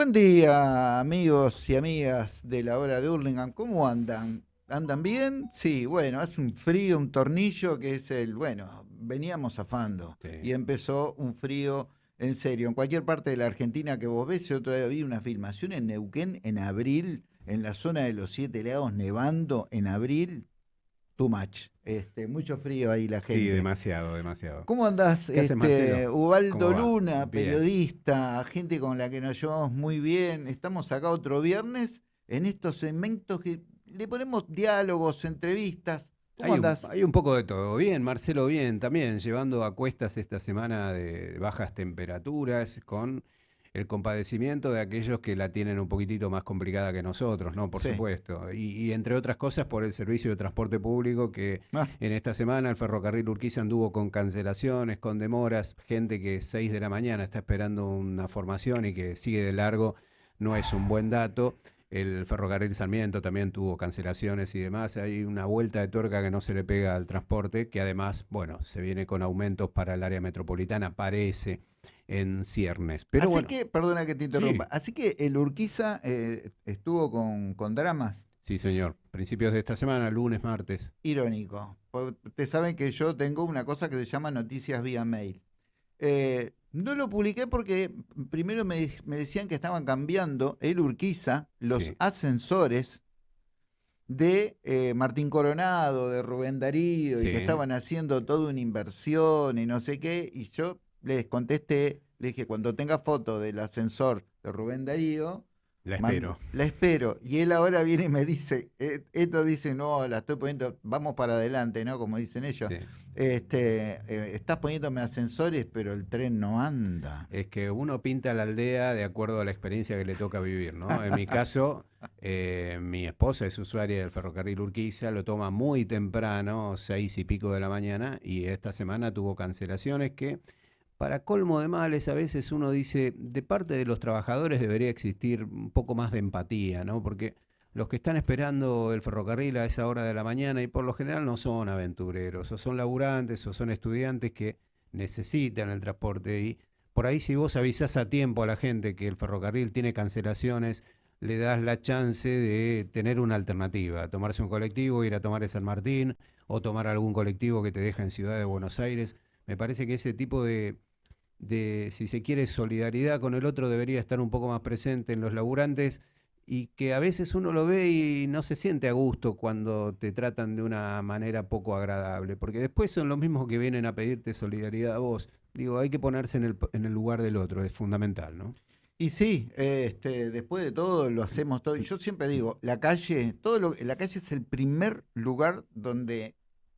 Buen día, amigos y amigas de la hora de Hurlingham. ¿Cómo andan? ¿Andan bien? Sí, bueno, hace un frío, un tornillo que es el, bueno, veníamos zafando Sí. y empezó un frío en serio. En cualquier parte de la Argentina que vos ves, yo otra vez vi una filmación en Neuquén en abril, en la zona de los Siete Lagos, nevando en abril. Too much. Este, mucho frío ahí la gente. Sí, demasiado, demasiado. ¿Cómo andás, ¿Qué hace, este? Ubaldo. Luna, Bien. periodista, gente con la que nos llevamos muy bien? Estamos acá otro viernes en estos segmentos que le ponemos diálogos, entrevistas. ¿Cómo Hay un, andás? hay un poco de todo. Bien, Marcelo, bien, también llevando a cuestas esta semana de bajas temperaturas con el compadecimiento de aquellos que la tienen un poquitito más complicada que nosotros, ¿no? Por Sí. supuesto. Y, y entre otras cosas por el servicio de transporte público que Ah, en esta semana el ferrocarril Urquiza anduvo con cancelaciones, con demoras, gente que 6 de la mañana está esperando una formación y que sigue de largo, no es un buen dato. El ferrocarril Sarmiento también tuvo cancelaciones y demás. Hay una vuelta de tuerca que no se le pega al transporte, que además, bueno, se viene con aumentos para el área metropolitana, parece, en ciernes. Pero así bueno, que, perdona que te interrumpa, así que el Urquiza eh, estuvo con, con dramas. sí, señor. Principios de esta semana, lunes, martes. Irónico. Ustedes saben que yo tengo una cosa que se llama noticias vía mail. Eh, no lo publiqué porque primero me, me decían que estaban cambiando el Urquiza, los Sí. ascensores de eh, Martín Coronado, de Rubén Darío, y que estaban haciendo toda una inversión y no sé qué. Y yo les contesté, le dije, cuando tenga foto del ascensor de Rubén Darío, La Man- espero. La espero. Y él ahora viene y me dice, eh, esto dice, no, la estoy poniendo, vamos para adelante, ¿no? Como dicen ellos. Sí. Este, eh, estás poniéndome ascensores, pero el tren no anda. Es que uno pinta la aldea de acuerdo a la experiencia que le toca vivir, ¿no? En mi caso, eh, mi esposa es usuaria del ferrocarril Urquiza, lo toma muy temprano, seis y pico de la mañana, y esta semana tuvo cancelaciones que, para colmo de males, a veces uno dice, de parte de los trabajadores debería existir un poco más de empatía, ¿no? Porque los que están esperando el ferrocarril a esa hora de la mañana y por lo general no son aventureros, o son laburantes, o son estudiantes que necesitan el transporte y por ahí si vos avisás a tiempo a la gente que el ferrocarril tiene cancelaciones, le das la chance de tener una alternativa, tomarse un colectivo, ir a tomar el San Martín o tomar algún colectivo que te deja en Ciudad de Buenos Aires. Me parece que ese tipo de, de, si se quiere, solidaridad con el otro debería estar un poco más presente en los laburantes y que a veces uno lo ve y no se siente a gusto cuando te tratan de una manera poco agradable, porque después son los mismos que vienen a pedirte solidaridad a vos. Digo, hay que ponerse en el, en el lugar del otro, es fundamental, ¿no? Y sí, este, después de todo lo hacemos todo. Yo siempre digo, la calle, todo lo, la calle es el primer lugar donde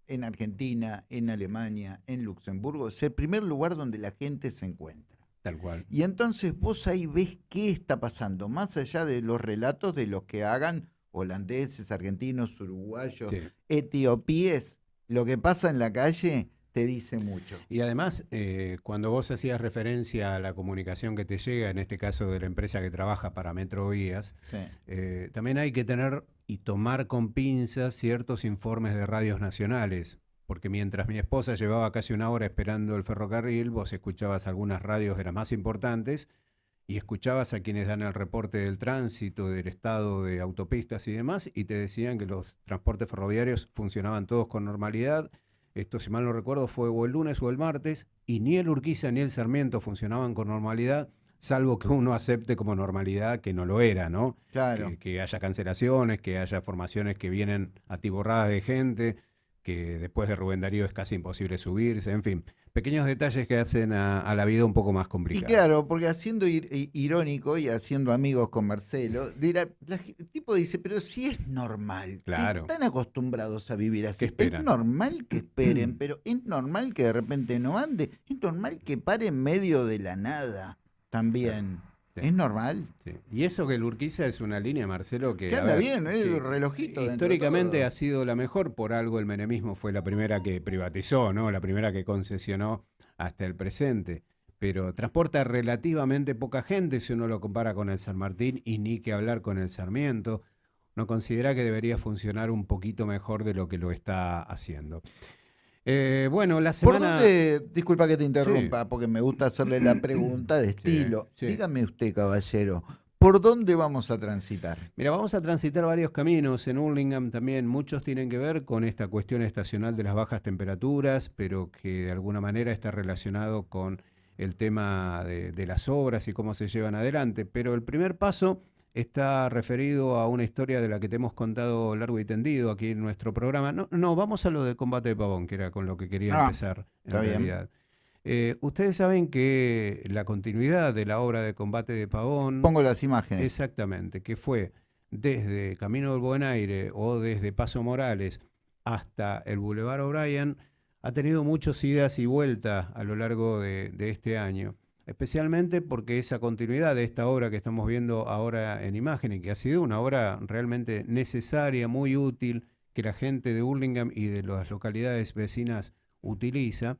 en Argentina, en Alemania, en Luxemburgo, es el primer lugar donde la gente se encuentra. Tal cual. Y entonces vos ahí ves qué está pasando, más allá de los relatos de los que hagan holandeses, argentinos, uruguayos, Sí. etiopíes, lo que pasa en la calle te dice mucho. Y además, eh, cuando vos hacías referencia a la comunicación que te llega, en este caso de la empresa que trabaja para Metrovías, Sí. eh, también hay que tener y tomar con pinzas ciertos informes de radios nacionales. Porque mientras mi esposa llevaba casi una hora esperando el ferrocarril, vos escuchabas algunas radios de las más importantes y escuchabas a quienes dan el reporte del tránsito, del estado de autopistas y demás, y te decían que los transportes ferroviarios funcionaban todos con normalidad. Esto, si mal no recuerdo, fue o el lunes o el martes, y ni el Urquiza ni el Sarmiento funcionaban con normalidad, salvo que uno acepte como normalidad que no lo era, ¿no? Claro. que, que haya cancelaciones, que haya formaciones que vienen atiborradas de gente, que después de Rubén Darío es casi imposible subirse, en fin, pequeños detalles que hacen a, a la vida un poco más Y complicada. claro, porque haciendo ir- irónico y haciendo amigos con Marcelo, dirá, la el tipo dice, pero si es normal, si Claro. están acostumbrados a vivir así, ¿Qué es normal que esperen, pero es normal que de repente no ande, es normal que pare en medio de la nada también. Sí. Es normal. Sí. Y eso que el Urquiza es una línea, Marcelo, que, Que anda ver, bien, ¿eh? que El relojito de Históricamente ha sido la mejor, por algo el menemismo fue la primera que privatizó, ¿no? La primera que concesionó hasta el presente. Pero transporta relativamente poca gente si uno lo compara con el San Martín y ni que hablar con el Sarmiento. No considera que debería funcionar un poquito mejor de lo que lo está haciendo. Eh, bueno, la ¿Por semana. dónde, disculpa que te interrumpa, porque me gusta hacerle la pregunta de estilo. sí. Dígame usted, caballero, ¿Por dónde vamos a transitar? Mira, vamos a transitar varios caminos. En Hurlingham también muchos tienen que ver con esta cuestión estacional de las bajas temperaturas, pero que de alguna manera está relacionado con el tema de, de las obras y cómo se llevan adelante. Pero el primer paso está referido a una historia de la que te hemos contado largo y tendido aquí en nuestro programa. No, no vamos a lo de combate de pavón, que era con lo que quería Ah, empezar en realidad. Eh, ustedes saben que la continuidad de la obra de combate de pavón... Pongo las imágenes. Exactamente, que fue desde Camino del Buen Aire o desde Paso Morales hasta el Boulevard O'Brien, ha tenido muchos idas y vueltas a lo largo de, de este año, especialmente porque esa continuidad de esta obra que estamos viendo ahora en imagen y que ha sido una obra realmente necesaria, muy útil, que la gente de Hurlingham y de las localidades vecinas utiliza,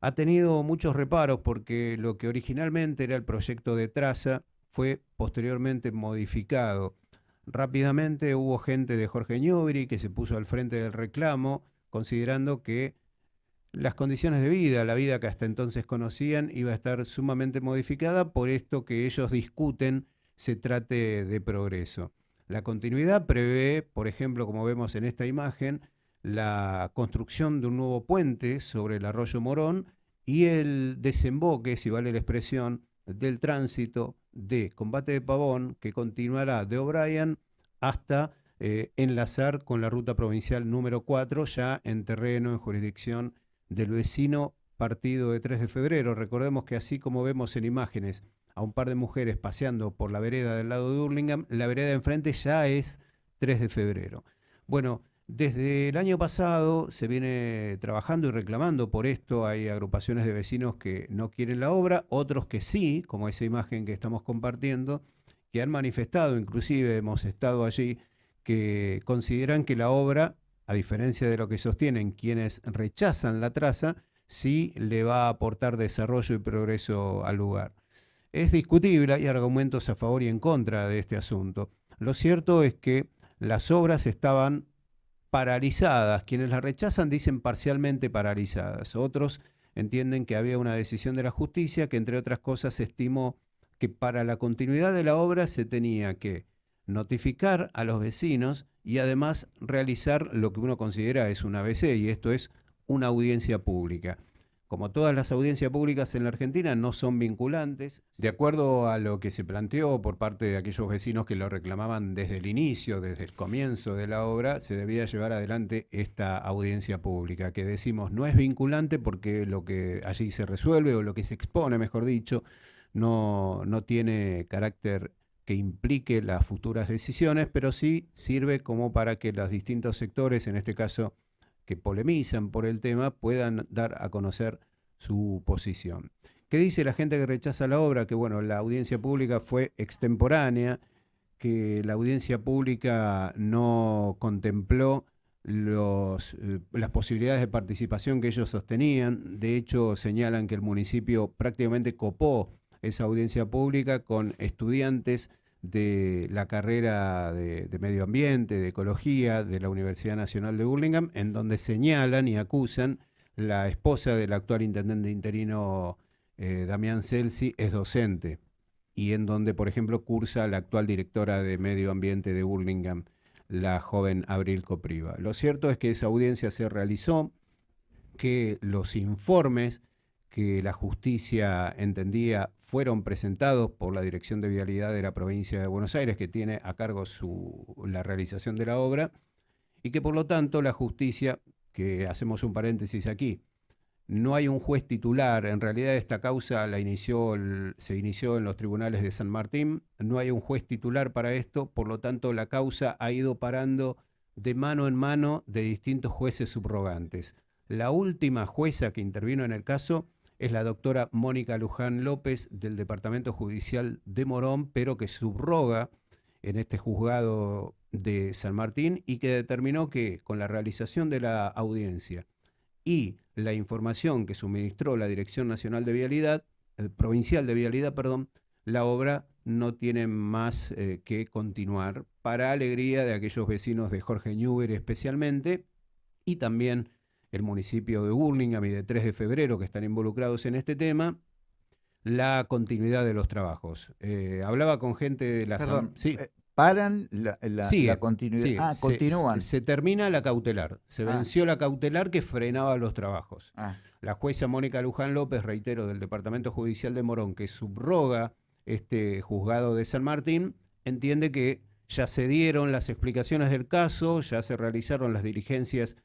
ha tenido muchos reparos porque lo que originalmente era el proyecto de traza fue posteriormente modificado. Rápidamente hubo gente de Jorge Ñubri que se puso al frente del reclamo, considerando que las condiciones de vida, la vida que hasta entonces conocían, iba a estar sumamente modificada por esto que ellos discuten se trate de progreso. La continuidad prevé, por ejemplo, como vemos en esta imagen, la construcción de un nuevo puente sobre el arroyo Morón y el desemboque, si vale la expresión, del tránsito de Combate de Pavón, que continuará de O'Brien hasta eh, enlazar con la ruta provincial número 4, ya en terreno, en jurisdicción del vecino partido de 3 de febrero. Recordemos que así como vemos en imágenes a un par de mujeres paseando por la vereda del lado de Hurlingham, la vereda de enfrente ya es 3 de febrero. Bueno, desde el año pasado se viene trabajando y reclamando por esto. Hay agrupaciones de vecinos que no quieren la obra, otros que sí, como esa imagen que estamos compartiendo, que han manifestado, inclusive hemos estado allí, que consideran que la obra, a diferencia de lo que sostienen quienes rechazan la traza, sí le va a aportar desarrollo y progreso al lugar. Es discutible, hay argumentos a favor y en contra de este asunto. Lo cierto es que las obras estaban paralizadas. Quienes la rechazan dicen parcialmente paralizadas. Otros entienden que había una decisión de la justicia que, entre otras cosas, estimó que para la continuidad de la obra se tenía que notificar a los vecinos y además realizar lo que uno considera es un ABC y esto es una audiencia pública. Como todas las audiencias públicas en la Argentina no son vinculantes, de acuerdo a lo que se planteó por parte de aquellos vecinos que lo reclamaban desde el inicio, desde el comienzo de la obra, se debía llevar adelante esta audiencia pública, que decimos no es vinculante porque lo que allí se resuelve o lo que se expone, mejor dicho, no, no tiene carácter que implique las futuras decisiones, pero sí sirve como para que los distintos sectores, en este caso que polemizan por el tema, puedan dar a conocer su posición. ¿Qué dice la gente que rechaza la obra? Que bueno, la audiencia pública fue extemporánea, que la audiencia pública no contempló los, eh, las posibilidades de participación que ellos sostenían. De hecho, señalan que el municipio prácticamente copó esa audiencia pública con estudiantes de la carrera de, medio ambiente, de ecología de la Universidad Nacional de Burlingame, en donde señalan y acusan la esposa del actual intendente interino eh, Damián Celsi es docente y en donde, por ejemplo, cursa la actual directora de medio ambiente de Burlingame, la joven Abril Copriva. Lo cierto es que esa audiencia se realizó, que los informes que la justicia entendía fueron presentados por la Dirección de Vialidad de la provincia de Buenos Aires, que tiene a cargo su, la realización de la obra, y que por lo tanto la justicia, que hacemos un paréntesis aquí, no hay un juez titular, en realidad esta causa la inició se inició en los tribunales de San Martín, no hay un juez titular para esto, por lo tanto la causa ha ido parando de mano en mano de distintos jueces subrogantes. La última jueza que intervino en el caso es la doctora Mónica Luján López del Departamento Judicial de Morón, pero que subroga en este juzgado de San Martín y que determinó que con la realización de la audiencia y la información que suministró la Dirección Nacional de Vialidad, eh, Provincial de Vialidad, perdón, la obra no tiene más eh, que continuar para alegría de aquellos vecinos de Jorge Newber especialmente y también el municipio de Burlingame y de 3 de febrero que están involucrados en este tema, la continuidad de los trabajos. Eh, hablaba con gente de la... Perdón, sí. Eh, paran la, continuidad. ah, continúan. Se, termina la cautelar. Se ah. venció la cautelar que frenaba los trabajos. Ah. La jueza Mónica Luján López, reitero, del Departamento Judicial de Morón, que subroga este juzgado de San Martín, entiende que ya se dieron las explicaciones del caso, ya se realizaron las diligencias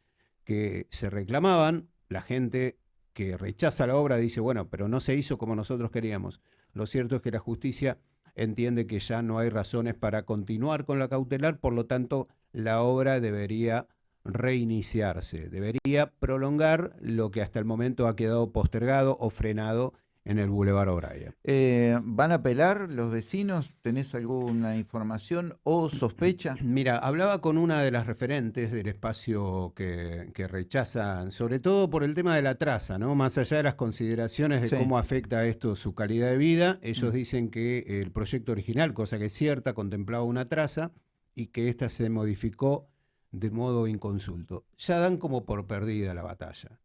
que se reclamaban. La gente que rechaza la obra dice, bueno, pero no se hizo como nosotros queríamos. Lo cierto es que la justicia entiende que ya no hay razones para continuar con la cautelar, por lo tanto, la obra debería reiniciarse, debería prolongar lo que hasta el momento ha quedado postergado o frenado en el Boulevard O'Brien. Eh, ¿Van a apelar los vecinos? ¿Tenés alguna información o sospecha? Mira, hablaba con una de las referentes del espacio que, rechazan, sobre todo por el tema de la traza, ¿no? Más allá de las consideraciones de cómo afecta esto su calidad de vida, ellos mm. dicen que el proyecto original, cosa que es cierta, contemplaba una traza y que ésta se modificó de modo inconsulto. Ya dan como por perdida la batalla.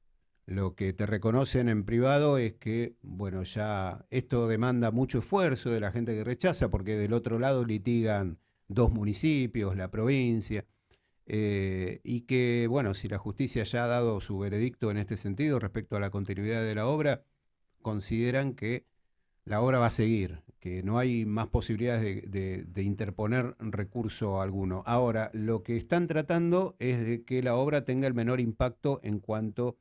Lo que te reconocen en privado es que, bueno, ya esto demanda mucho esfuerzo de la gente que rechaza, porque del otro lado litigan dos municipios, la provincia, eh, y que, bueno, si la justicia ya ha dado su veredicto en este sentido respecto a la continuidad de la obra, consideran que la obra va a seguir, que no hay más posibilidades de, de, interponer recurso alguno. Ahora, lo que están tratando es de que la obra tenga el menor impacto en cuanto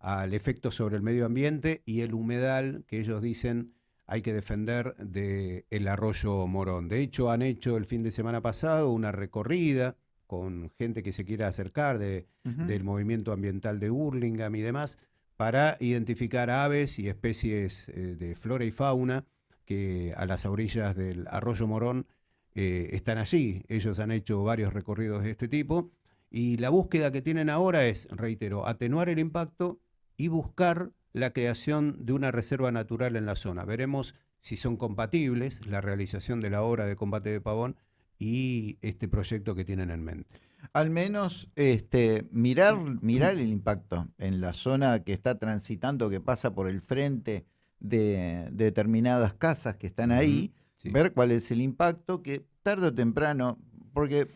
al efecto sobre el medio ambiente y el humedal que ellos dicen hay que defender del el arroyo Morón. De hecho, han hecho el fin de semana pasado una recorrida con gente que se quiera acercar de, del movimiento ambiental de Burlingame y demás, para identificar aves y especies eh, de flora y fauna que a las orillas del arroyo Morón eh, están allí. Ellos han hecho varios recorridos de este tipo y la búsqueda que tienen ahora es, reitero, atenuar el impacto y buscar la creación de una reserva natural en la zona. Veremos si son compatibles la realización de la obra de combate de pavón y este proyecto que tienen en mente. Al menos este, mirar, mirar el impacto en la zona que está transitando, que pasa por el frente de, determinadas casas que están ahí, ver cuál es el impacto, que tarde o temprano, porque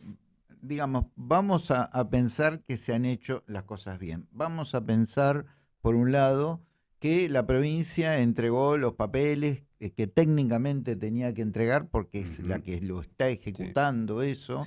digamos, vamos a pensar que se han hecho las cosas bien, vamos a pensar por un lado, que la provincia entregó los papeles eh, que técnicamente tenía que entregar porque es la que lo está ejecutando eso.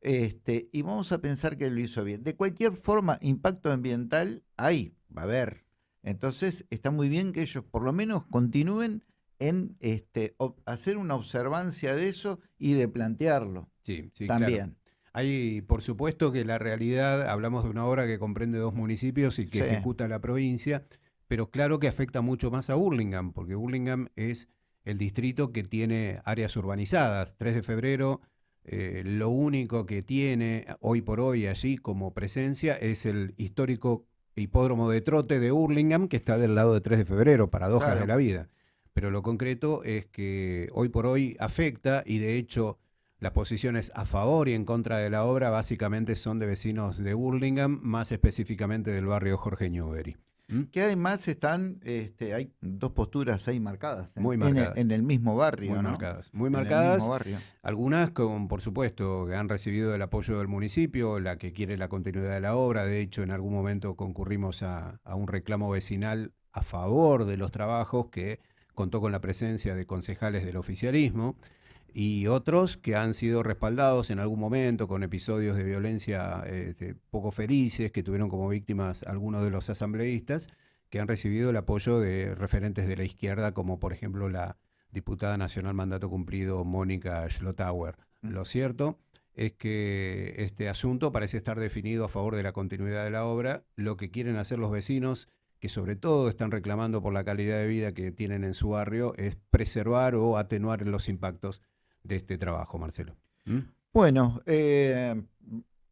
Este, y vamos a pensar que lo hizo bien. De cualquier forma, impacto ambiental hay, va a haber. Entonces, está muy bien que ellos por lo menos continúen en este, hacer una observancia de eso y de plantearlo. Sí, sí, también. Hay, por supuesto, que la realidad, hablamos de una obra que comprende dos municipios y que ejecuta la provincia, pero claro que afecta mucho más a Burlingame, porque Burlingame es el distrito que tiene áreas urbanizadas. 3 de febrero, eh, lo único que tiene hoy por hoy allí como presencia es el histórico hipódromo de trote de Burlingame, que está del lado de 3 de febrero, paradojas de la vida. Pero lo concreto es que hoy por hoy afecta y de hecho las posiciones a favor y en contra de la obra básicamente son de vecinos de Burlingame, más específicamente del barrio Jorge Newbery. ¿Mm? Que además están, este, hay dos posturas ahí marcadas. En, muy marcadas. En, el, mismo barrio, muy Marcadas, muy marcadas. Algunas, con, por supuesto, que han recibido el apoyo del municipio, la que quiere la continuidad de la obra. De hecho, en algún momento concurrimos a, a un reclamo vecinal a favor de los trabajos que contó con la presencia de concejales del oficialismo y otros que han sido respaldados en algún momento con episodios de violencia este, poco felices, que tuvieron como víctimas algunos de los asambleístas, que han recibido el apoyo de referentes de la izquierda, como por ejemplo la diputada nacional mandato cumplido Mónica Schlotauer. Mm. Lo cierto es que este asunto parece estar definido a favor de la continuidad de la obra. Lo que quieren hacer los vecinos, que sobre todo están reclamando por la calidad de vida que tienen en su barrio, es preservar o atenuar los impactos de este trabajo, Marcelo. ¿Mm? Bueno, eh,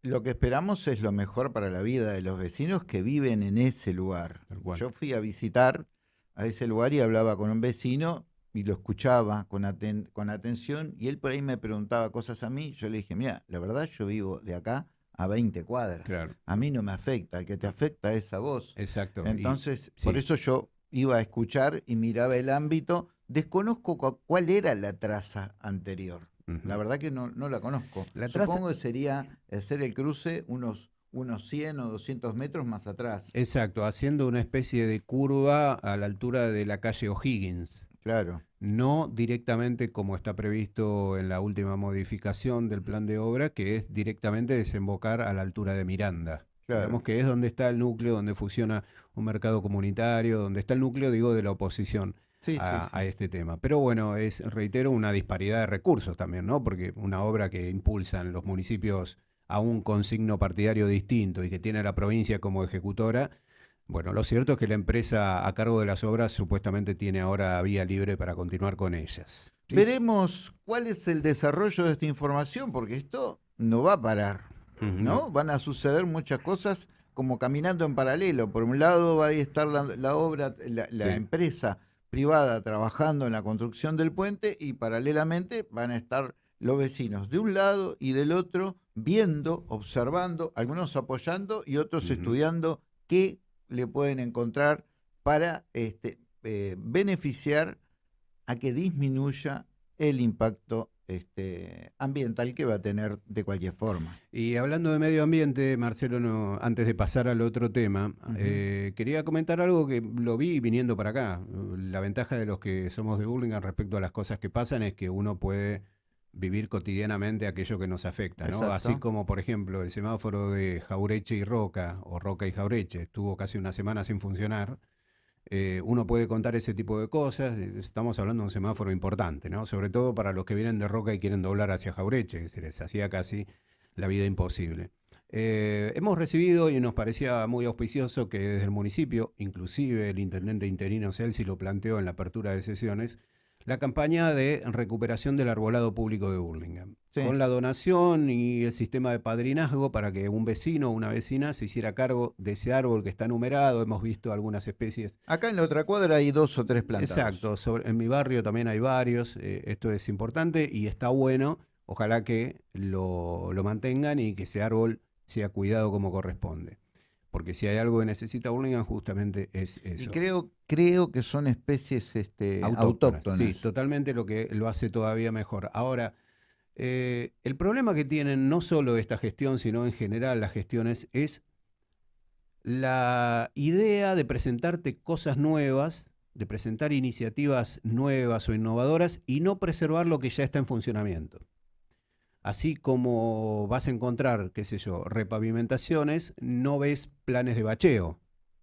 lo que esperamos es lo mejor para la vida de los vecinos que viven en ese lugar. Yo fui a visitar a ese lugar y hablaba con un vecino y lo escuchaba con, con atención y él por ahí me preguntaba cosas a mí. Yo le dije, mira, la verdad yo vivo de acá a 20 cuadras. A mí no me afecta, el que te afecta es a vos. Exacto. Entonces, por eso yo iba a escuchar y miraba el ámbito Desconozco cuál era la traza anterior. La verdad que no, la conozco. La Supongo que sería hacer el cruce unos, unos 100 o 200 metros más atrás. Exacto, haciendo una especie de curva a la altura de la calle O'Higgins. Claro. No directamente como está previsto en la última modificación del plan de obra, que es directamente desembocar a la altura de Miranda. Claro. que es donde está el núcleo, donde funciona un mercado comunitario, donde está el núcleo, digo, de la oposición a, este tema. Pero bueno, es, reitero, una disparidad de recursos también, ¿no? Porque una obra que impulsan los municipios aún con signo partidario distinto y que tiene a la provincia como ejecutora, bueno, lo cierto es que la empresa a cargo de las obras supuestamente tiene ahora vía libre para continuar con ellas. Veremos cuál es el desarrollo de esta información, porque esto no va a parar, ¿no? Van a suceder muchas cosas como caminando en paralelo. Por un lado va a estar la, obra, la, empresa privada trabajando en la construcción del puente y paralelamente van a estar los vecinos de un lado y del otro viendo, observando, algunos apoyando y otros estudiando qué le pueden encontrar para este, eh, beneficiar a que disminuya el impacto este, ambiental que va a tener de cualquier forma. Y hablando de medio ambiente, Marcelo, antes de pasar al otro tema, eh, quería comentar algo que lo vi viniendo para acá. La ventaja de los que somos de Burlingame respecto a las cosas que pasan es que uno puede vivir cotidianamente aquello que nos afecta, ¿no? Así como, por ejemplo, el semáforo de Jaureche y Roca, o Roca y Jaureche, estuvo casi una semana sin funcionar, eh, uno puede contar ese tipo de cosas. Estamos hablando de un semáforo importante, ¿no? Sobre todo para los que vienen de Roca y quieren doblar hacia Jaureche, que se les hacía casi la vida imposible. Eh, hemos recibido y nos parecía muy auspicioso que desde el municipio, inclusive el intendente interino Celsi lo planteó en la apertura de sesiones, la campaña de recuperación del arbolado público de Burlingame. Con la donación y el sistema de padrinazgo para que un vecino o una vecina se hiciera cargo de ese árbol que está numerado. Hemos visto algunas especies. Acá en la otra cuadra hay dos o tres plantas. Exacto. en mi barrio también hay varios. Eh, esto es importante y está bueno. Ojalá que lo, lo mantengan y que ese árbol sea cuidado como corresponde porque si hay algo que necesita Burlingame justamente es eso. Y creo, creo que son especies este, autóctonas, Sí, totalmente lo que lo hace todavía mejor. Ahora, eh, el problema que tienen no solo esta gestión, sino en general las gestiones, es la idea de presentarte cosas nuevas, de presentar iniciativas nuevas o innovadoras y no preservar lo que ya está en funcionamiento. Así como vas a encontrar, qué sé yo, repavimentaciones, no ves planes de bacheo.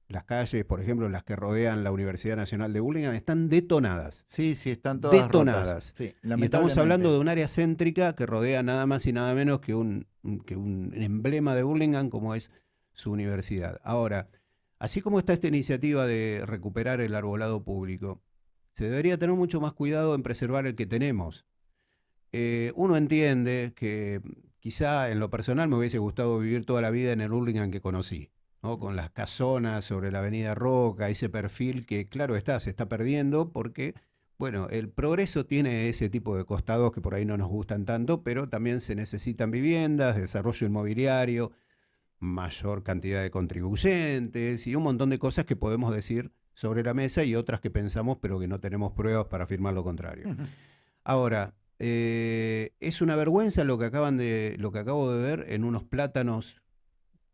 Las calles, por ejemplo, las que rodean la Universidad Nacional de Burlingame, están detonadas. Sí, sí, están todas detonadas. y estamos hablando de un área céntrica que rodea nada más y nada menos que un, que un emblema de Burlingame como es su universidad. Ahora, así como está esta iniciativa de recuperar el arbolado público, se debería tener mucho más cuidado en preservar el que tenemos. Eh, uno entiende que quizá en lo personal me hubiese gustado vivir toda la vida en el Hurlingham que conocí, ¿no? con las casonas sobre la avenida Roca, ese perfil que claro está, se está perdiendo porque, bueno, el progreso tiene ese tipo de costados que por ahí no nos gustan tanto, pero también se necesitan viviendas, desarrollo inmobiliario, mayor cantidad de contribuyentes y un montón de cosas que podemos decir sobre la mesa y otras que pensamos pero que no tenemos pruebas para afirmar lo contrario. Ahora, eh, es una vergüenza lo que acaban de, lo que acabo de ver en unos plátanos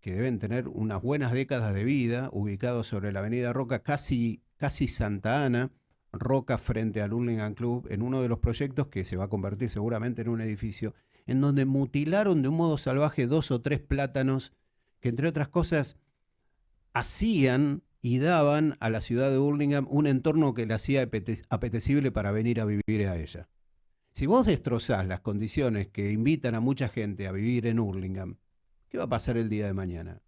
que deben tener unas buenas décadas de vida, ubicados sobre la avenida Roca, casi, casi Santa Ana, Roca frente al Hurlingham Club, en uno de los proyectos que se va a convertir seguramente en un edificio, en donde mutilaron de un modo salvaje dos o tres plátanos que entre otras cosas hacían y daban a la ciudad de Hurlingham un entorno que le hacía apetecible para venir a vivir a ella. Si vos destrozás las condiciones que invitan a mucha gente a vivir en Hurlingham, ¿qué va a pasar el día de mañana?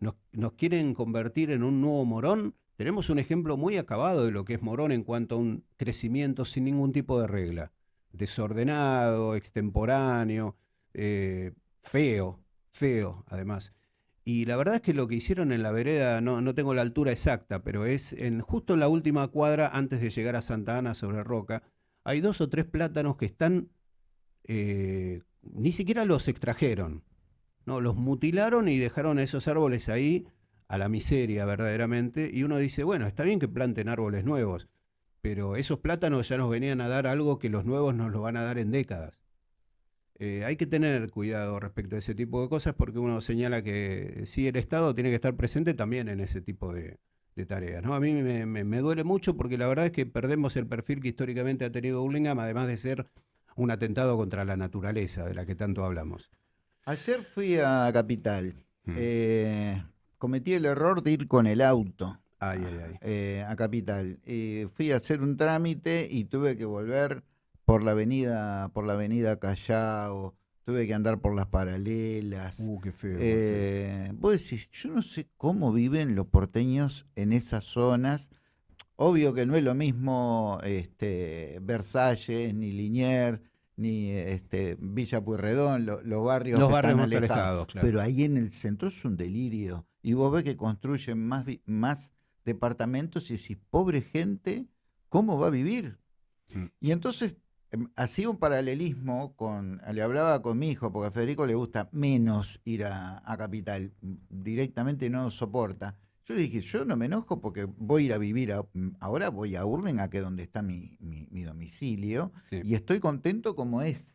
¿Nos, quieren convertir en un nuevo Morón? Tenemos un ejemplo muy acabado de lo que es Morón en cuanto a un crecimiento sin ningún tipo de regla. Desordenado, extemporáneo, eh, feo, feo además. Y la verdad es que lo que hicieron en la vereda, no, no tengo la altura exacta, pero es en, justo en la última cuadra antes de llegar a Santa Ana sobre Roca, hay dos o tres plátanos que están, eh, ni siquiera los extrajeron, no, los mutilaron y dejaron esos árboles ahí a la miseria verdaderamente. Y uno dice, bueno, está bien que planten árboles nuevos, pero esos plátanos ya nos venían a dar algo que los nuevos nos lo van a dar en décadas. Eh, hay que tener cuidado respecto a ese tipo de cosas porque uno señala que sí, el Estado tiene que estar presente también en ese tipo de, tareas. ¿no? A mí me, duele mucho porque la verdad es que perdemos el perfil que históricamente ha tenido Burlingame, además de ser un atentado contra la naturaleza de la que tanto hablamos. Ayer fui a Capital. Mm. Eh, cometí el error de ir con el auto. Eh, a Capital. fui a hacer un trámite y tuve que volver por la avenida, por la avenida Callao, tuve que andar por las paralelas. Uh, qué feo. Eh, vos decís, yo no sé cómo viven los porteños en esas zonas. Obvio que no es lo mismo este, Versalles, ni Liniers, ni este, Villa Pueyrredón, los barrios, los barrios más alejados. Pero ahí en el centro es un delirio. Y vos ves que construyen más, más departamentos y decís, pobre gente, ¿cómo va a vivir? Mm. Y entonces hacía un paralelismo con, le hablaba con mi hijo, porque a Federico le gusta menos ir a, Capital, directamente no soporta. Yo le dije, yo no me enojo porque voy a ir a vivir, mm, ahora voy a Urlinga, que es donde está mi, domicilio, y estoy contento como es,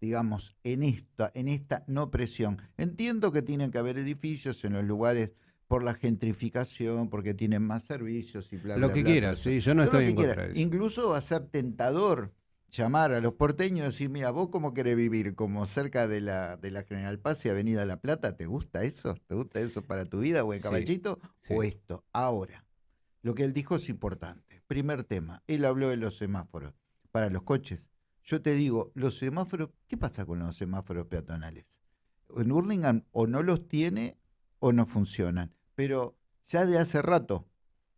digamos, en esta, en esta no presión. Entiendo que tienen que haber edificios en los lugares por la gentrificación, porque tienen más servicios y bla, Lo que quieras, sí, yo no estoy en contra de eso. Incluso va a ser tentador llamar a los porteños y decir, mira, vos cómo querés vivir, como cerca de la, de la General Paz y Avenida La Plata, ¿te gusta eso? ¿Te gusta eso para tu vida o el caballito? O esto. Ahora, lo que él dijo es importante. Primer tema, él habló de los semáforos para los coches. Yo te digo, los semáforos, ¿qué pasa con los semáforos peatonales? En Hurlingham o no los tiene o no funcionan. Pero ya de hace rato,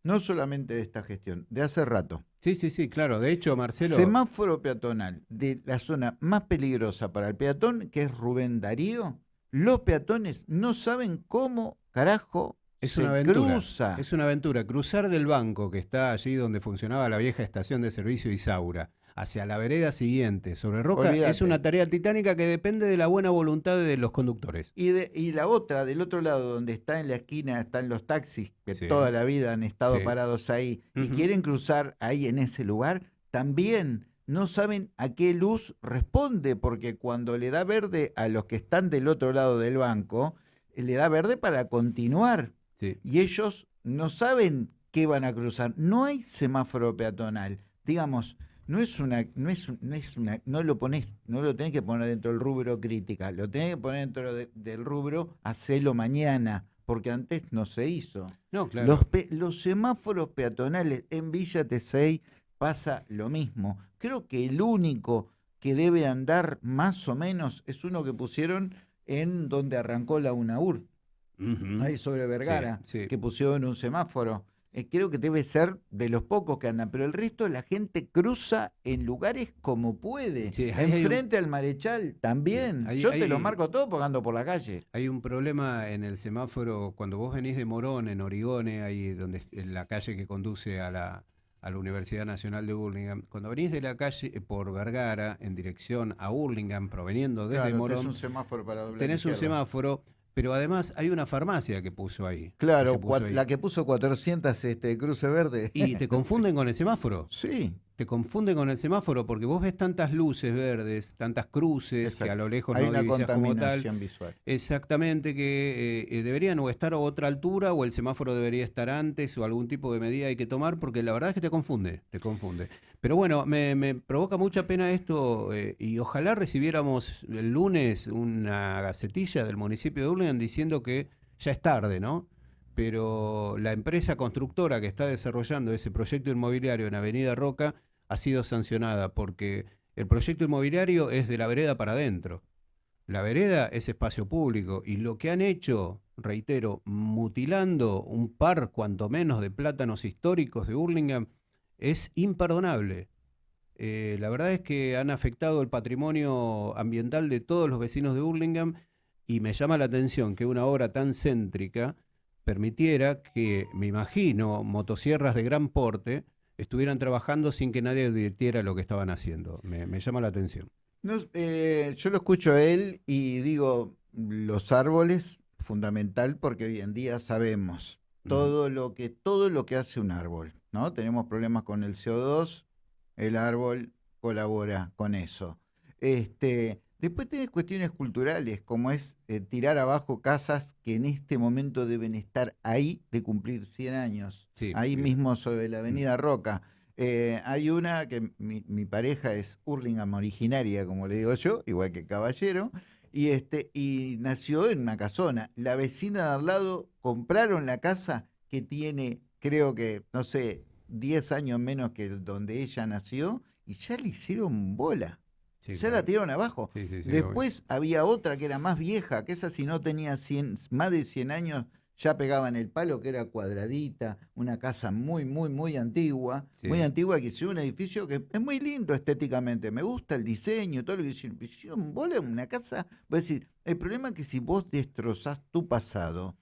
no solamente de esta gestión, de hace rato. Sí, sí, sí, claro. De hecho, Marcelo. Semáforo peatonal de la zona más peligrosa para el peatón, que es Rubén Darío. Los peatones no saben cómo carajo es se una cruza. Es una aventura. Cruzar del banco que está allí donde funcionaba la vieja estación de servicio Isaura hacia la vereda siguiente sobre roca es una tarea titánica que depende de la buena voluntad de los conductes. Y, de, y la otra, del otro lado, donde está en la esquina, están los taxis que toda la vida han estado parados ahí y quieren cruzar ahí en ese lugar, también no saben a qué luz responde, porque cuando le da verde a los que están del otro lado del banco, le da verde para continuar. Y ellos no saben qué van a cruzar. No hay semáforo peatonal. Digamos, no es una, no es, no es una, no lo pones, no lo tenés que poner dentro del rubro crítica, lo tenés que poner dentro del rubro hacelo mañana, porque antes no se hizo. No, claro. Los, semáforos peatonales en Villa Tesey pasa lo mismo. Creo que el único que debe andar más o menos es uno que pusieron en donde arrancó la UNAUR, ahí sobre Vergara, que pusieron un semáforo eh, creo que debe ser de los pocos que andan, pero el resto la gente cruza en lugares como puede. Enfrente al Marechal también. Yo te lo marco todo porque ando por la calle. Hay un problema en el semáforo cuando vos venís de Morón, en Origone, ahí donde en la calle que conduce a la, a la Universidad Nacional de Burlingame. Cuando venís de la calle eh, por Vergara en dirección a Burlingame, proveniendo desde Morón, tenés un semáforo para Tenés un semáforo pero además hay una farmacia que puso ahí. Claro, la que puso 400 este, cruce verde. ¿Y te confunden con el semáforo? Sí. Te confunden con el semáforo porque vos ves tantas luces verdes, tantas cruces que a lo lejos no divisas como tal. Visual. Exactamente, que eh, eh, deberían o estar a otra altura o el semáforo debería estar antes o algún tipo de medida hay que tomar porque la verdad es que te confunde, te confunde. Pero bueno, me, provoca mucha pena esto eh, y ojalá recibiéramos el lunes una gacetilla del municipio de Urlingan diciendo que ya es tarde, ¿no? Pero la empresa constructora que está desarrollando ese proyecto inmobiliario en Avenida Roca ha sido sancionada porque el proyecto inmobiliario es de la vereda para adentro. La vereda es espacio público y lo que han hecho, reitero, mutilando un par cuanto menos de plátanos históricos de Burlingame, es imperdonable. Eh, la verdad es que han afectado el patrimonio ambiental de todos los vecinos de Burlingame y me llama la atención que una obra tan céntrica permitiera que, me imagino, motosierras de gran porte estuvieran trabajando sin que nadie advirtiera lo que estaban haciendo. Me, llama la atención. Eh, yo lo escucho a él y digo, los árboles, fundamental porque hoy en día sabemos, todo lo que todo lo que hace un árbol, ¿no? Tenemos problemas con el CO2, el árbol colabora con eso. Este, después tenés cuestiones culturales, como es eh, tirar abajo casas que en este momento deben estar ahí de cumplir 100 años, ahí mismo sobre la avenida Roca. Eh, hay una que mi, mi, pareja es Hurlingham originaria, como le digo yo, igual que Caballero, y, este, y nació en una casona. La vecina de al lado compraron la casa que tiene, creo que, no sé, 10 años menos que donde ella nació, y ya le hicieron bola. Ya la tiraron abajo. Después había otra que era más vieja, que esa si no tenía 100, más de 100 años, ya pegaba en el palo, que era cuadradita, una casa muy, muy, muy antigua, muy antigua, que hizo un edificio que es muy lindo estéticamente, me gusta el diseño, todo lo que hicieron, hicieron bola una casa, voy a decir, el problema es que si vos destrozás tu pasado,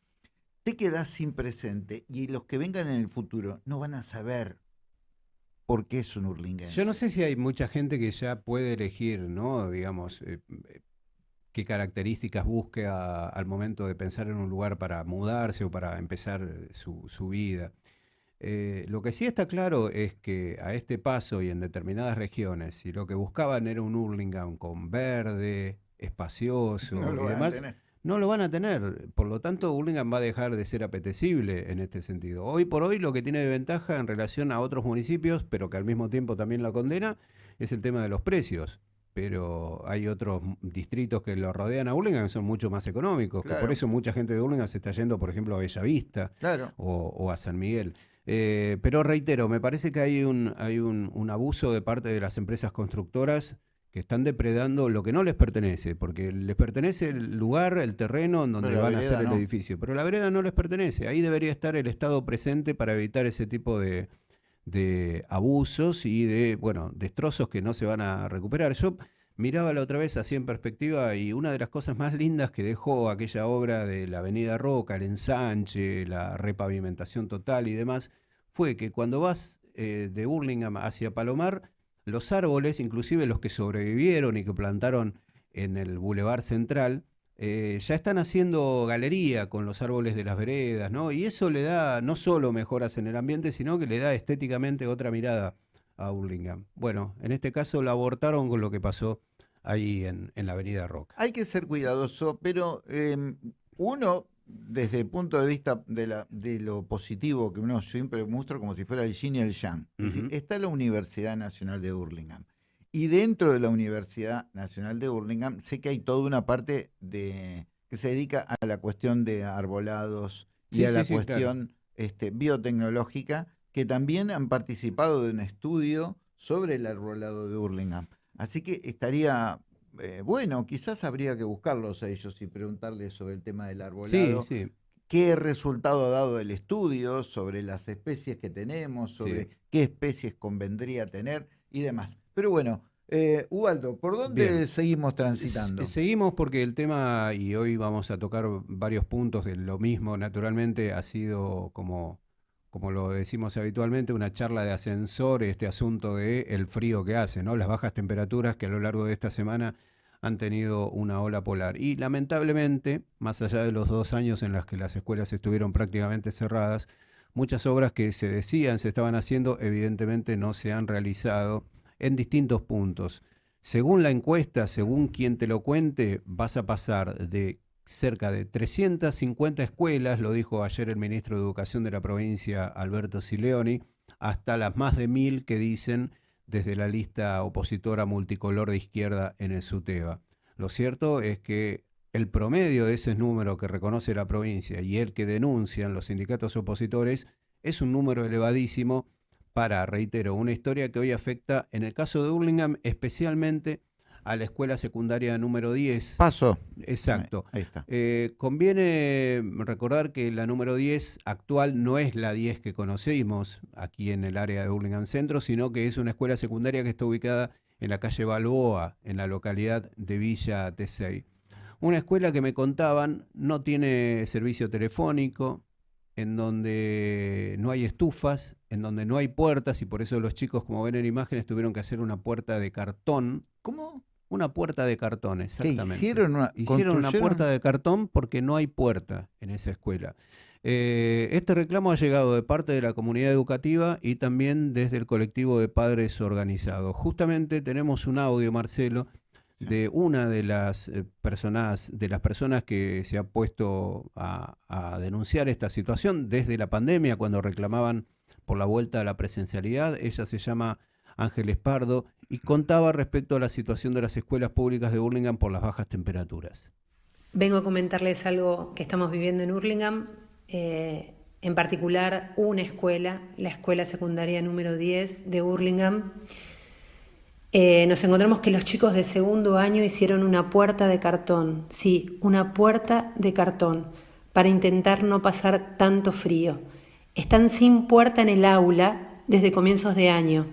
te quedás sin presente. Y los que vengan en el futuro no van a saber por qué es un hurlinguense. Yo no sé si hay mucha gente que ya puede elegir, ¿no? Digamos, eh, qué características busque al momento de pensar en un lugar para mudarse o para empezar su, vida. Eh, lo que sí está claro es que a este paso y en determinadas regiones, si lo que buscaban era un Hurlingham con verde, espacioso y demás, no lo van a tener. Por lo tanto, Hurlingham va a dejar de ser apetecible en este sentido. Hoy por hoy lo que tiene de ventaja en relación a otros municipios, pero que al mismo tiempo también la condena, es el tema de los precios pero hay otros distritos que lo rodean a Hurlingham que son mucho más económicos, por eso mucha gente de Hurlingham se está yendo, por ejemplo, a Bellavista o, a San Miguel. Eh, pero reitero, me parece que hay un, hay un, abuso de parte de las empresas constructoras que están depredando lo que no les pertenece, porque les pertenece el lugar, el terreno en donde van a hacer el edificio, pero la vereda no les pertenece. Ahí debería estar el Estado presente para evitar ese tipo de, de abusos y de, bueno, destrozos que no se van a recuperar. Yo miraba la otra vez así en perspectiva y una de las cosas más lindas que dejó aquella obra de la Avenida Roca, el ensanche, la repavimentación total y demás, fue que cuando vas eh, de Burlingame hacia Palomar, los árboles, inclusive los que sobrevivieron y que plantaron en el Boulevard Central, eh, ya están haciendo galería con los árboles de las veredas, ¿no? Y eso le da no solo mejoras en el ambiente, sino que le da estéticamente otra mirada a Burlingame. Bueno, en este caso la abortaron con lo que pasó ahí en, la Avenida Roca. Hay que ser cuidadoso, pero em, uno, desde el punto de vista de, la, de lo positivo, que uno siempre muestra como si fuera el yin y el yang, está la Universidad Nacional de Burlingame. Y dentro de la Universidad Nacional de Burlingame sé que hay toda una parte de que se dedica a la cuestión de arbolados y a la cuestión este, biotecnológica, que también han participado de un estudio sobre el arbolado de Burlingame. Así que estaría eh, bueno, quizás habría que buscarlos a ellos y preguntarles sobre el tema del arbolado. ¿Qué resultado ha dado el estudio sobre las especies que tenemos, sobre qué especies convendría tener y demás? Pero bueno, eh, Ubaldo, ¿por dónde seguimos transitando? seguimos porque el tema, y hoy vamos a tocar varios puntos de lo mismo, naturalmente ha sido como, como lo decimos habitualmente, una charla de ascensor, este asunto de el frío que hace, ¿no? Las bajas temperaturas que a lo largo de esta semana han tenido una ola polar. Y lamentablemente, más allá de los dos años en los que las escuelas estuvieron prácticamente cerradas, muchas obras que se decían se estaban haciendo, evidentemente no se han realizado en distintos puntos. Según la encuesta, según quien te lo cuente, vas a pasar de cerca de 350 escuelas, lo dijo ayer el ministro de Educación de la provincia, Alberto Sileoni, hasta las más de mil que dicen desde la lista opositora multicolor de izquierda en el SUTEBA. Lo cierto es que el promedio de ese número que reconoce la provincia y el que denuncian los sindicatos opositores es un número elevadísimo para, reitero, una historia que hoy afecta, en el caso de Burlingame, especialmente a la escuela secundaria número 10. Paso. Exacto. Ahí está. Eh, conviene recordar que la número 10 actual no es la 10 que conocimos aquí en el área de Burlingame Centro, sino que es una escuela secundaria que está ubicada en la calle Balboa, en la localidad de Villa Tesey. Una escuela que me contaban no tiene servicio telefónico, en donde no hay estufas, en donde no hay puertas y por eso los chicos, como ven en imágenes, tuvieron que hacer una puerta de cartón. ¿Cómo? Una puerta de cartón, exactamente. hicieron una, hicieron una puerta de cartón porque no hay puerta en esa escuela. Eh, este reclamo ha llegado de parte de la comunidad educativa y también desde el colectivo de padres organizados. Justamente tenemos un audio, Marcelo, de una de las eh, personas, de las personas que se ha puesto a, denunciar esta situación desde la pandemia, cuando reclamaban por la vuelta a la presencialidad. Ella se llama Ángeles Pardo y contaba respecto a la situación de las escuelas públicas de Hurlingham por las bajas temperaturas. Vengo a comentarles algo que estamos viviendo en Hurlingham eh, en particular una escuela, la escuela secundaria número 10 de Burlingame. Eh, nos encontramos que los chicos de segundo año hicieron una puerta de cartón, sí, una puerta de cartón, para intentar no pasar tanto frío. Están sin puerta en el aula desde comienzos de año.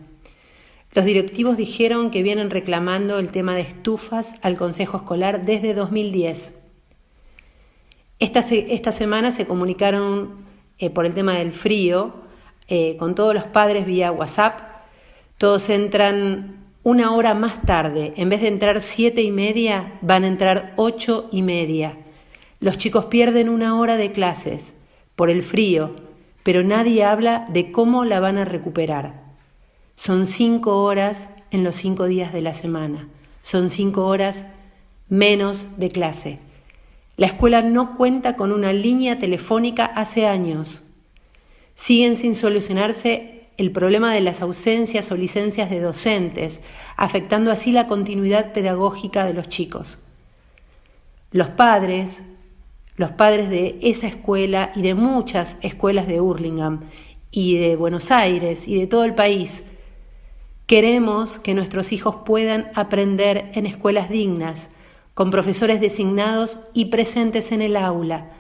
Los directivos dijeron que vienen reclamando el tema de estufas al Consejo Escolar desde 2010. Esta, semana se comunicaron eh, por el tema del frío eh, con todos los padres vía WhatsApp. Todos entran una hora más tarde. En vez de entrar siete y media, van a entrar ocho y media. Los chicos pierden una hora de clases por el frío, pero nadie habla de cómo la van a recuperar. Son cinco horas en los cinco días de la semana. Son cinco horas menos de clase. La escuela no cuenta con una línea telefónica hace años. Siguen sin solucionarse el problema de las ausencias o licencias de docentes, afectando así la continuidad pedagógica de los chicos. Los padres, los padres de esa escuela y de muchas escuelas de Hurlingham y de Buenos Aires y de todo el país, queremos que nuestros hijos puedan aprender en escuelas dignas, con profesores designados y presentes en el aula.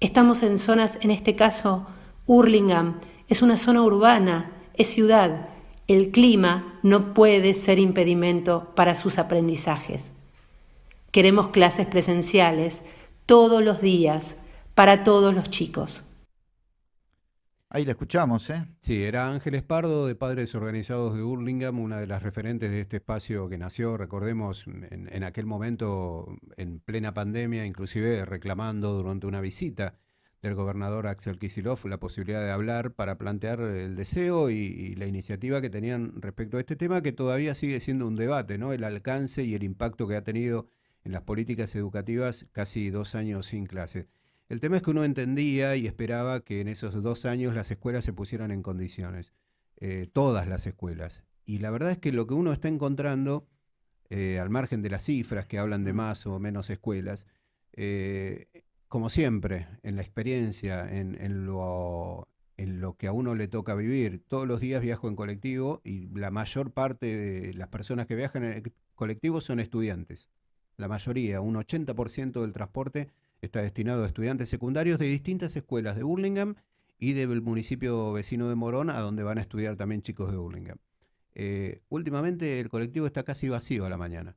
Estamos en zonas, en este caso, Hurlingham, es una zona urbana, es ciudad. El clima no puede ser impedimento para sus aprendizajes. Queremos clases presenciales todos los días para todos los chicos. Ahí la escuchamos, ¿eh? Sí, era Ángeles Pardo de Padres Organizados de Hurlingham, una de las referentes de este espacio que nació, recordemos, en, aquel momento, en plena pandemia, inclusive reclamando durante una visita del gobernador Axel Kisilov la posibilidad de hablar para plantear el deseo y, y, la iniciativa que tenían respecto a este tema, que todavía sigue siendo un debate, ¿no? El alcance y el impacto que ha tenido en las políticas educativas casi dos años sin clase. El tema es que uno entendía y esperaba que en esos dos años las escuelas se pusieran en condiciones, eh, todas las escuelas. Y la verdad es que lo que uno está encontrando, eh, al margen de las cifras que hablan de más o menos escuelas, eh, como siempre, en la experiencia, en, lo, en lo que a uno le toca vivir, todos los días viajo en colectivo y la mayor parte de las personas que viajan en el colectivo son estudiantes. La mayoría, un 80% del transporte Está destinado a estudiantes secundarios de distintas escuelas de Burlingame y del municipio vecino de Morón, a donde van a estudiar también chicos de Burlingame. Eh, últimamente el colectivo está casi vacío a la mañana,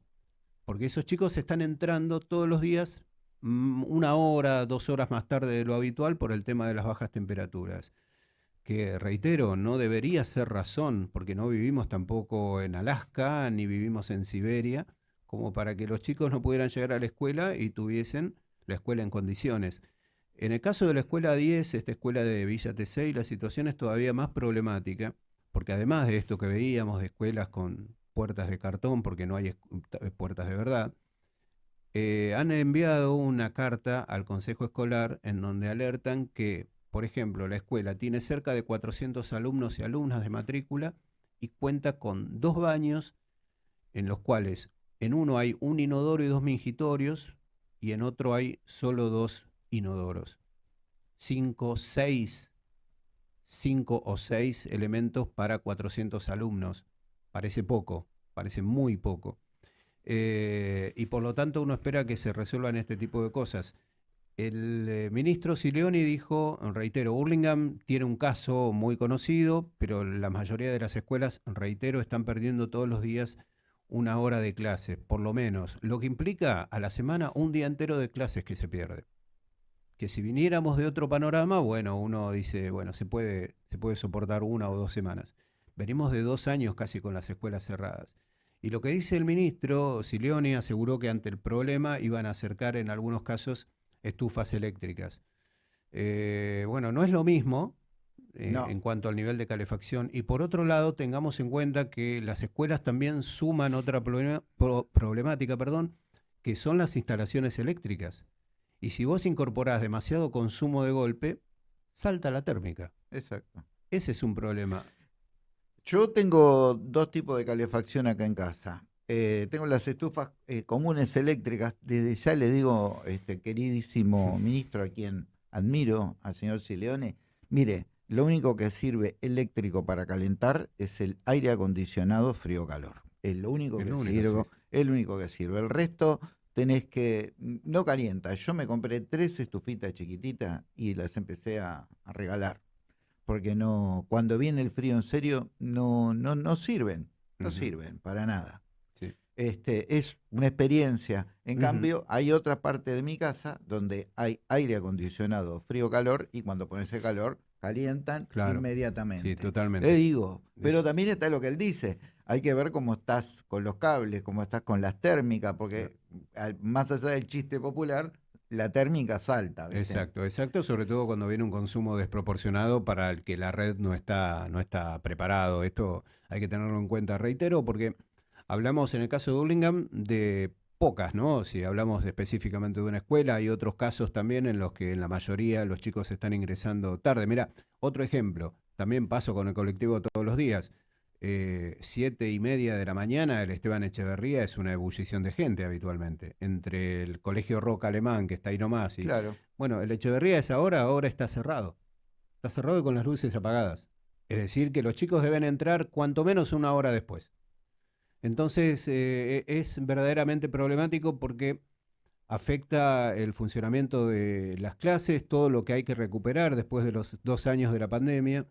porque esos chicos están entrando todos los días mm, una hora, dos horas más tarde de lo habitual por el tema de las bajas temperaturas. Que reitero, no debería ser razón, porque no vivimos tampoco en Alaska ni vivimos en Siberia, como para que los chicos no pudieran llegar a la escuela y tuviesen la escuela en condiciones. En el caso de la escuela 10, esta escuela de Villa Tesey, la situación es todavía más problemática, porque además de esto que veíamos de escuelas con puertas de cartón, porque no hay puertas de verdad, eh, han enviado una carta al Consejo Escolar en donde alertan que, por ejemplo, la escuela tiene cerca de 400 alumnos y alumnas de matrícula y cuenta con dos baños en los cuales en uno hay un inodoro y dos mingitorios, y en otro hay solo dos inodoros. Cinco, seis, cinco o seis elementos para 400 alumnos. Parece poco, parece muy poco. Eh, y por lo tanto uno espera que se resuelvan este tipo de cosas. El eh, ministro Sileoni dijo, reitero, Burlingame tiene un caso muy conocido, pero la mayoría de las escuelas, reitero, están perdiendo todos los días una hora de clase, por lo menos, lo que implica a la semana un día entero de clases que se pierde. Que si viniéramos de otro panorama, bueno, uno dice, bueno, se puede, se puede soportar una o dos semanas. Venimos de dos años casi con las escuelas cerradas. Y lo que dice el ministro Silioni aseguró que ante el problema iban a acercar en algunos casos estufas eléctricas. Eh, bueno, no es lo mismo eh, No. en cuanto al nivel de calefacción. Y por otro lado, tengamos en cuenta que las escuelas también suman otra problema- pro- problemática, perdón, que son las instalaciones eléctricas. Y si vos incorporás demasiado consumo de golpe, salta la térmica. Exacto. Ese es un problema. Yo tengo dos tipos de calefacción acá en casa. Eh, tengo las estufas eh, comunes eléctricas. Desde ya le digo, este queridísimo ministro, a quien admiro, al señor Sileone, mire, lo único que sirve eléctrico para calentar es el aire acondicionado frío-calor. Es lo único que único, sirve. sí. Es lo único que sirve. El resto tenés que. No calienta. Yo me compré tres estufitas chiquititas y las empecé a, a regalar. Porque no, cuando viene el frío en serio, no, no, no sirven. No sirven para nada. Sí. Este, es una experiencia. En cambio, hay otra parte de mi casa donde hay aire acondicionado, frío-calor, y cuando pones el calor, calientan Claro. inmediatamente. Sí, totalmente. Le digo, pero Es- también está lo que él dice. Hay que ver cómo estás con los cables, cómo estás con las térmicas, porque al- más allá del chiste popular, la térmica salta. ¿viste? Exacto, exacto, sobre todo cuando viene un consumo desproporcionado para el que la red no está, no está preparado. Esto hay que tenerlo en cuenta, reitero, porque hablamos en el caso de Burlingame de pocas, ¿no? Si hablamos específicamente de una escuela, hay otros casos también en los que en la mayoría los chicos están ingresando tarde. Mira, otro ejemplo, también paso con el colectivo todos los días. Eh, siete y media de la mañana, el Esteban Echeverría es una ebullición de gente habitualmente. Entre el colegio Roca Alemán, que está ahí nomás, y Claro. bueno, el Echeverría es ahora, ahora está cerrado. Está cerrado y con las luces apagadas. Es decir, que los chicos deben entrar cuanto menos una hora después. Entonces, eh, e- es verdaderamente problemático porque afecta el funcionamiento de las clases, todo lo que hay que recuperar después de los dos años de la pandemia.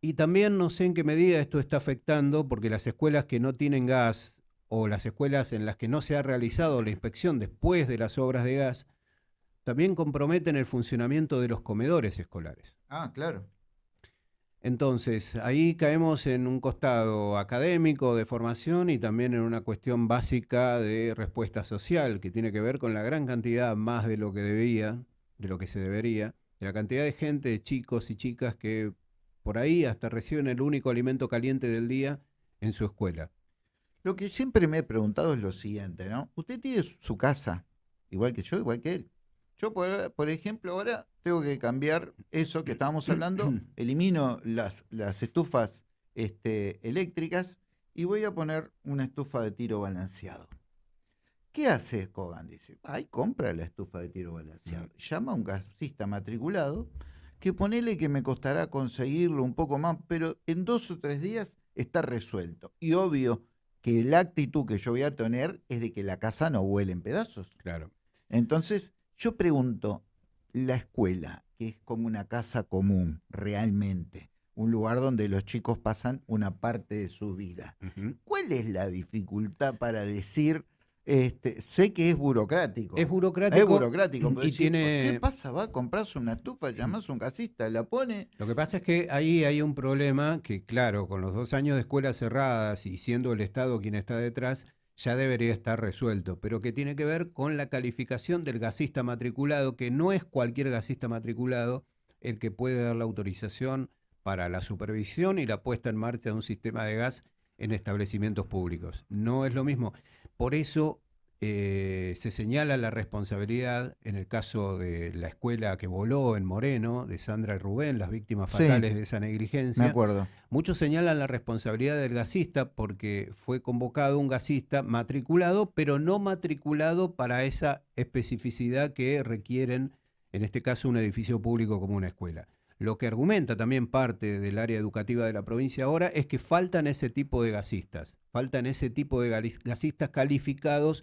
Y también no sé en qué medida esto está afectando porque las escuelas que no tienen gas o las escuelas en las que no se ha realizado la inspección después de las obras de gas, también comprometen el funcionamiento de los comedores escolares. Ah, claro. Entonces, ahí caemos en un costado académico de formación y también en una cuestión básica de respuesta social, que tiene que ver con la gran cantidad, más de lo que debía, de lo que se debería, de la cantidad de gente, chicos y chicas que por ahí hasta reciben el único alimento caliente del día en su escuela. Lo que siempre me he preguntado es lo siguiente, ¿no? Usted tiene su- su casa, igual que yo, igual que él. Yo, por, por ejemplo, ahora tengo que cambiar eso que estábamos hablando, elimino las, las estufas este, eléctricas y voy a poner una estufa de tiro balanceado. ¿Qué hace Kogan? Dice, ay, compra la estufa de tiro balanceado. Llama a un gasista matriculado que ponele que me costará conseguirlo un poco más, pero en dos o tres días está resuelto. Y obvio que la actitud que yo voy a tener es de que la casa no vuele en pedazos. Claro. Entonces, yo pregunto, la escuela, que es como una casa común, realmente, un lugar donde los chicos pasan una parte de su vida. ¿cuál es la dificultad para decir, este, sé que es burocrático? Es burocrático. Es burocrático, y decir, tiene- ¿qué pasa? Va a comprarse una estufa, llamás a un casista, la pone. Lo que pasa es que ahí hay un problema que, claro, con los dos años de escuelas cerradas y siendo el Estado quien está detrás, ya debería estar resuelto, pero que tiene que ver con la calificación del gasista matriculado, que no es cualquier gasista matriculado el que puede dar la autorización para la supervisión y la puesta en marcha de un sistema de gas en establecimientos públicos. No es lo mismo. Por eso eh, se señala la responsabilidad en el caso de la escuela que voló en Moreno, de Sandra y Rubén, las víctimas Sí. fatales de esa Me negligencia. acuerdo. Muchos señalan la responsabilidad del gasista porque fue convocado un gasista matriculado, pero no matriculado para esa especificidad que requieren, en este caso, un edificio público como una escuela. Lo que argumenta también parte del área educativa de la provincia ahora es que faltan ese tipo de gasistas, faltan ese tipo de gasistas calificados,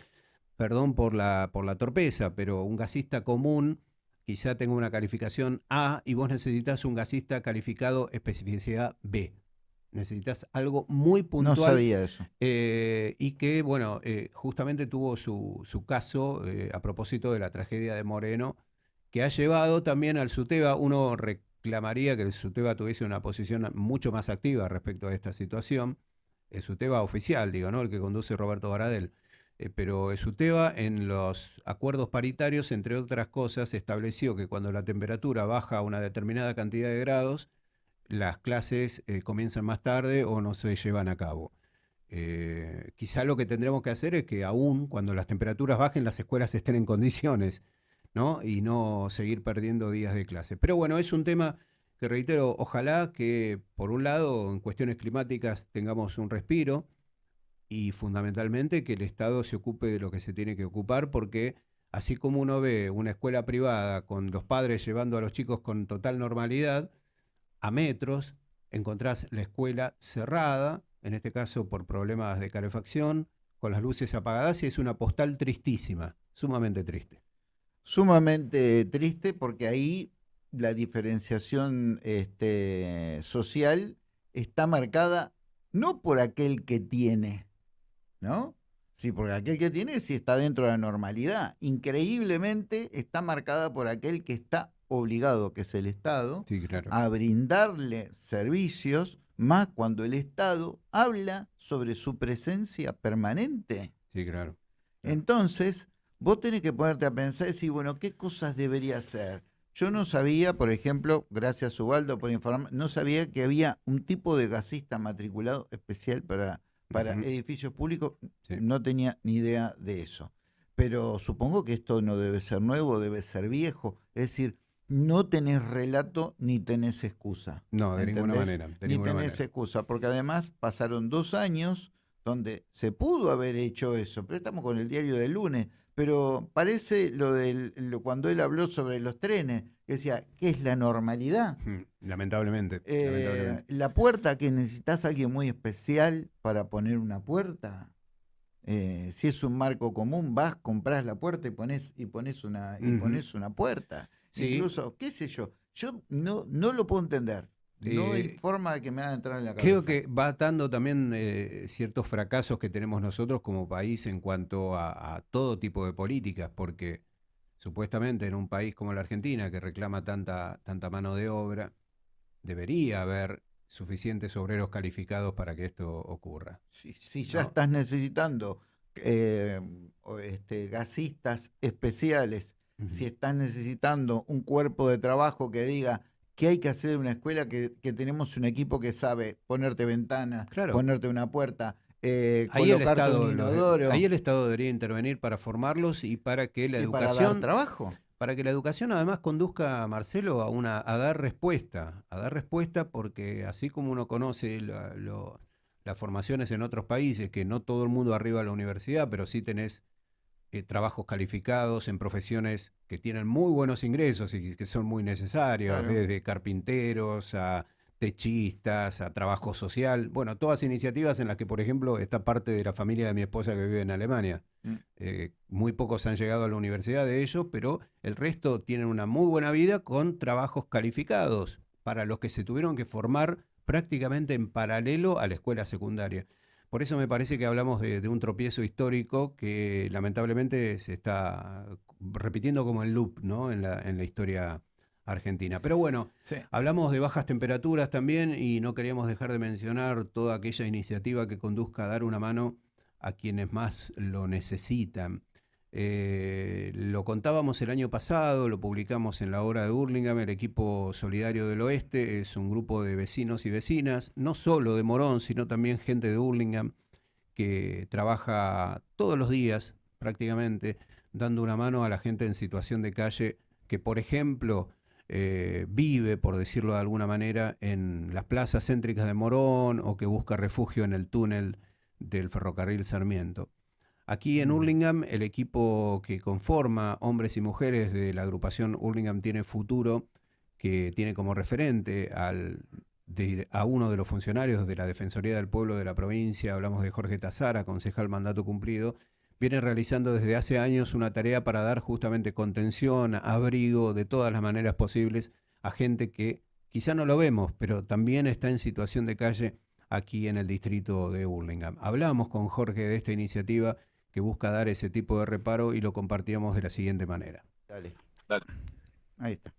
perdón por la, por la torpeza, pero un gasista común quizá tenga una calificación A y vos necesitas un gasista calificado especificidad B. Necesitas algo muy No puntual sabía eso. eh, y que, bueno, eh, justamente tuvo su, su caso eh, a propósito de la tragedia de Moreno, que ha llevado también al SUTEBA, uno reclamaría que el SUTEBA tuviese una posición mucho más activa respecto a esta situación, el SUTEBA oficial, digo, ¿no? El que conduce Roberto Baradel. Eh, pero SUTEBA en los acuerdos paritarios, entre otras cosas, estableció que cuando la temperatura baja a una determinada cantidad de grados, las clases eh, comienzan más tarde o no se llevan a cabo. Eh, quizá lo que tendremos que hacer es que aún cuando las temperaturas bajen, las escuelas estén en condiciones, ¿no? Y no seguir perdiendo días de clase. Pero bueno, es un tema que reitero, ojalá que por un lado en cuestiones climáticas tengamos un respiro y fundamentalmente que el Estado se ocupe de lo que se tiene que ocupar porque así como uno ve una escuela privada con los padres llevando a los chicos con total normalidad, a metros encontrás la escuela cerrada, en este caso por problemas de calefacción, con las luces apagadas y es una postal tristísima, sumamente triste. Sumamente triste porque ahí la diferenciación este, social está marcada no por aquel que tiene, ¿no? Sí, porque aquel que tiene sí está dentro de la normalidad. Increíblemente está marcada por aquel que está obligado, que es el Estado, a brindarle servicios, más cuando el Estado habla sobre su presencia permanente. Sí, claro. Entonces, vos tenés que ponerte a pensar y decir, bueno, ¿qué cosas debería hacer? Yo no sabía, por ejemplo, gracias Ubaldo por informar, no sabía que había un tipo de gasista matriculado especial para, para edificios públicos. No tenía ni idea de eso. Pero supongo que esto no debe ser nuevo, debe ser viejo. Es decir, no tenés relato ni tenés excusa. No, de ninguna manera. ni tenés excusa, porque además pasaron dos años donde se pudo haber hecho eso, pero estamos con el diario del lunes, pero parece lo del cuando él habló sobre los trenes, decía, ¿qué es la normalidad? Lamentablemente, eh, La puerta que necesitas a alguien muy especial para poner una puerta. Eh, si es un marco común, vas, compras la puerta y pones, y pones una, y pones una puerta. Incluso, qué sé yo, yo no, no lo puedo entender. No hay eh, forma de que me haga entrar en la cabeza. Creo que va atando también eh, ciertos fracasos que tenemos nosotros como país en cuanto a, todo tipo de políticas, porque supuestamente en un país como la Argentina, que reclama tanta, tanta mano de obra, debería haber suficientes obreros calificados para que esto ocurra. Si, ya estás necesitando eh, este, gasistas especiales, si estás necesitando un cuerpo de trabajo que diga ¿Qué hay que hacer en una escuela que, tenemos un equipo que sabe ponerte ventanas, ponerte una puerta, eh, ahí el Estado, inodoro? ahí el Estado debería intervenir para formarlos y para que la educación... Para dar trabajo. Para que la educación además conduzca a Marcelo a, una, a dar respuesta, a dar respuesta porque así como uno conoce las formaciones en otros países, que no todo el mundo arriba a la universidad, pero sí tenés eh, trabajos calificados en profesiones que tienen muy buenos ingresos y que son muy necesarios, desde carpinteros a techistas, a trabajo social, bueno, todas iniciativas en las que, por ejemplo, está parte de la familia de mi esposa que vive en Alemania. Mm. Eh, muy pocos han llegado a la universidad de ellos, pero el resto tienen una muy buena vida con trabajos calificados para los que se tuvieron que formar prácticamente en paralelo a la escuela secundaria. Por eso me parece que hablamos de, un tropiezo histórico que lamentablemente se está repitiendo como el loop ¿no? en, la, en la historia argentina. Pero bueno, hablamos de bajas temperaturas también y no queríamos dejar de mencionar toda aquella iniciativa que conduzca a dar una mano a quienes más lo necesitan. Eh, lo contábamos el año pasado, lo publicamos en la hora de Burlingame, el equipo solidario del oeste es un grupo de vecinos y vecinas, no solo de Morón, sino también gente de Burlingame que trabaja todos los días prácticamente dando una mano a la gente en situación de calle que, por ejemplo, eh, vive, por decirlo de alguna manera, en las plazas céntricas de Morón o que busca refugio en el túnel del ferrocarril Sarmiento. Aquí en Hurlingham, el equipo que conforma hombres y mujeres de la agrupación Hurlingham Tiene Futuro, que tiene como referente al, a uno de los funcionarios de la Defensoría del Pueblo de la provincia, hablamos de Jorge Tazara, concejal mandato cumplido, viene realizando desde hace años una tarea para dar justamente contención, abrigo de todas las maneras posibles a gente que quizá no lo vemos, pero también está en situación de calle aquí en el distrito de Hurlingham. Hablamos con Jorge de esta iniciativa que busca dar ese tipo de reparo y lo compartíamos de la siguiente manera. Dale. Dale. Ahí está.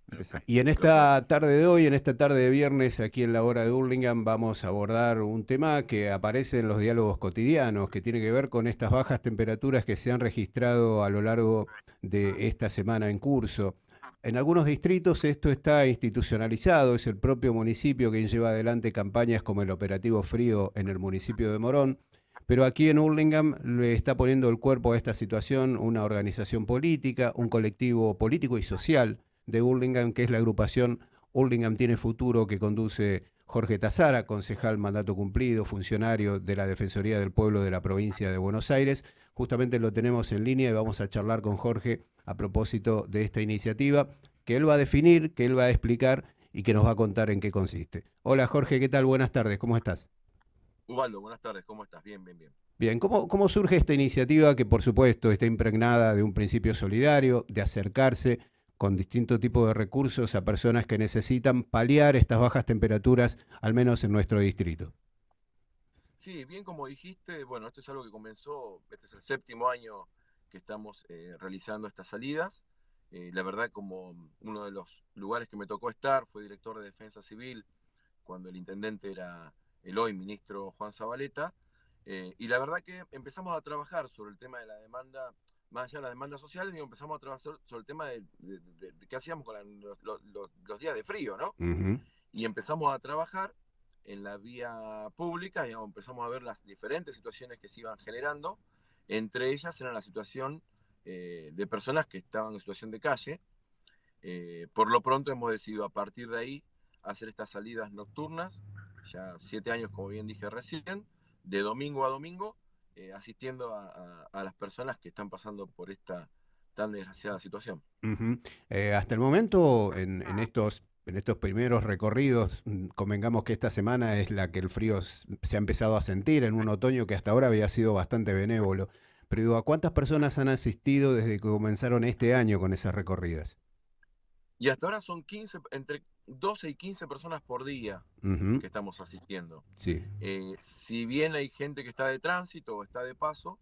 Y en esta tarde de hoy, en esta tarde de viernes, aquí en la hora de Hurlingham, vamos a abordar un tema que aparece en los diálogos cotidianos, que tiene que ver con estas bajas temperaturas que se han registrado a lo largo de esta semana en curso. En algunos distritos esto está institucionalizado, es el propio municipio quien lleva adelante campañas como el Operativo Frío en el municipio de Morón, pero aquí en Hurlingham le está poniendo el cuerpo a esta situación una organización política, un colectivo político y social de Hurlingham, que es la agrupación Hurlingham Tiene Futuro, que conduce Jorge Tazara, concejal mandato cumplido, funcionario de la Defensoría del Pueblo de la provincia de Buenos Aires. Justamente lo tenemos en línea y vamos a charlar con Jorge a propósito de esta iniciativa, que él va a definir, que él va a explicar y que nos va a contar en qué consiste. Hola Jorge, ¿qué tal? Buenas tardes, ¿cómo estás? Ubaldo, buenas tardes, ¿cómo estás? Bien, bien, bien. Bien, ¿cómo, ¿cómo surge esta iniciativa que por supuesto está impregnada de un principio solidario, de acercarse con distintos tipos de recursos a personas que necesitan paliar estas bajas temperaturas, al menos en nuestro distrito. Sí, bien como dijiste, bueno, esto es algo que comenzó, este es el séptimo año que estamos eh, realizando estas salidas. Eh, la verdad, como uno de los lugares que me tocó estar, fue director de Defensa Civil cuando el intendente era el hoy ministro Juan Zabaleta, eh, y la verdad que empezamos a trabajar sobre el tema de la demanda más allá de las demandas sociales, digo, empezamos a trabajar sobre el tema de, qué hacíamos con los, días de frío, ¿no? Y empezamos a trabajar en la vía pública, digamos, empezamos a ver las diferentes situaciones que se iban generando, entre ellas era la situación eh, de personas que estaban en situación de calle. Eh, por lo pronto hemos decidido a partir de ahí hacer estas salidas nocturnas, ya siete años como bien dije recién, de domingo a domingo, eh, asistiendo a, las personas que están pasando por esta tan desgraciada situación. Eh, hasta el momento, en, estos en estos primeros recorridos, mm, convengamos que esta semana es la que el frío se ha empezado a sentir en un otoño que hasta ahora había sido bastante benévolo. Pero digo, ¿a cuántas personas han asistido desde que comenzaron este año con esas recorridas? Y hasta ahora son 15, entre 12 y 15 personas por día que estamos asistiendo. Sí. Eh, si bien hay gente que está de tránsito o está de paso,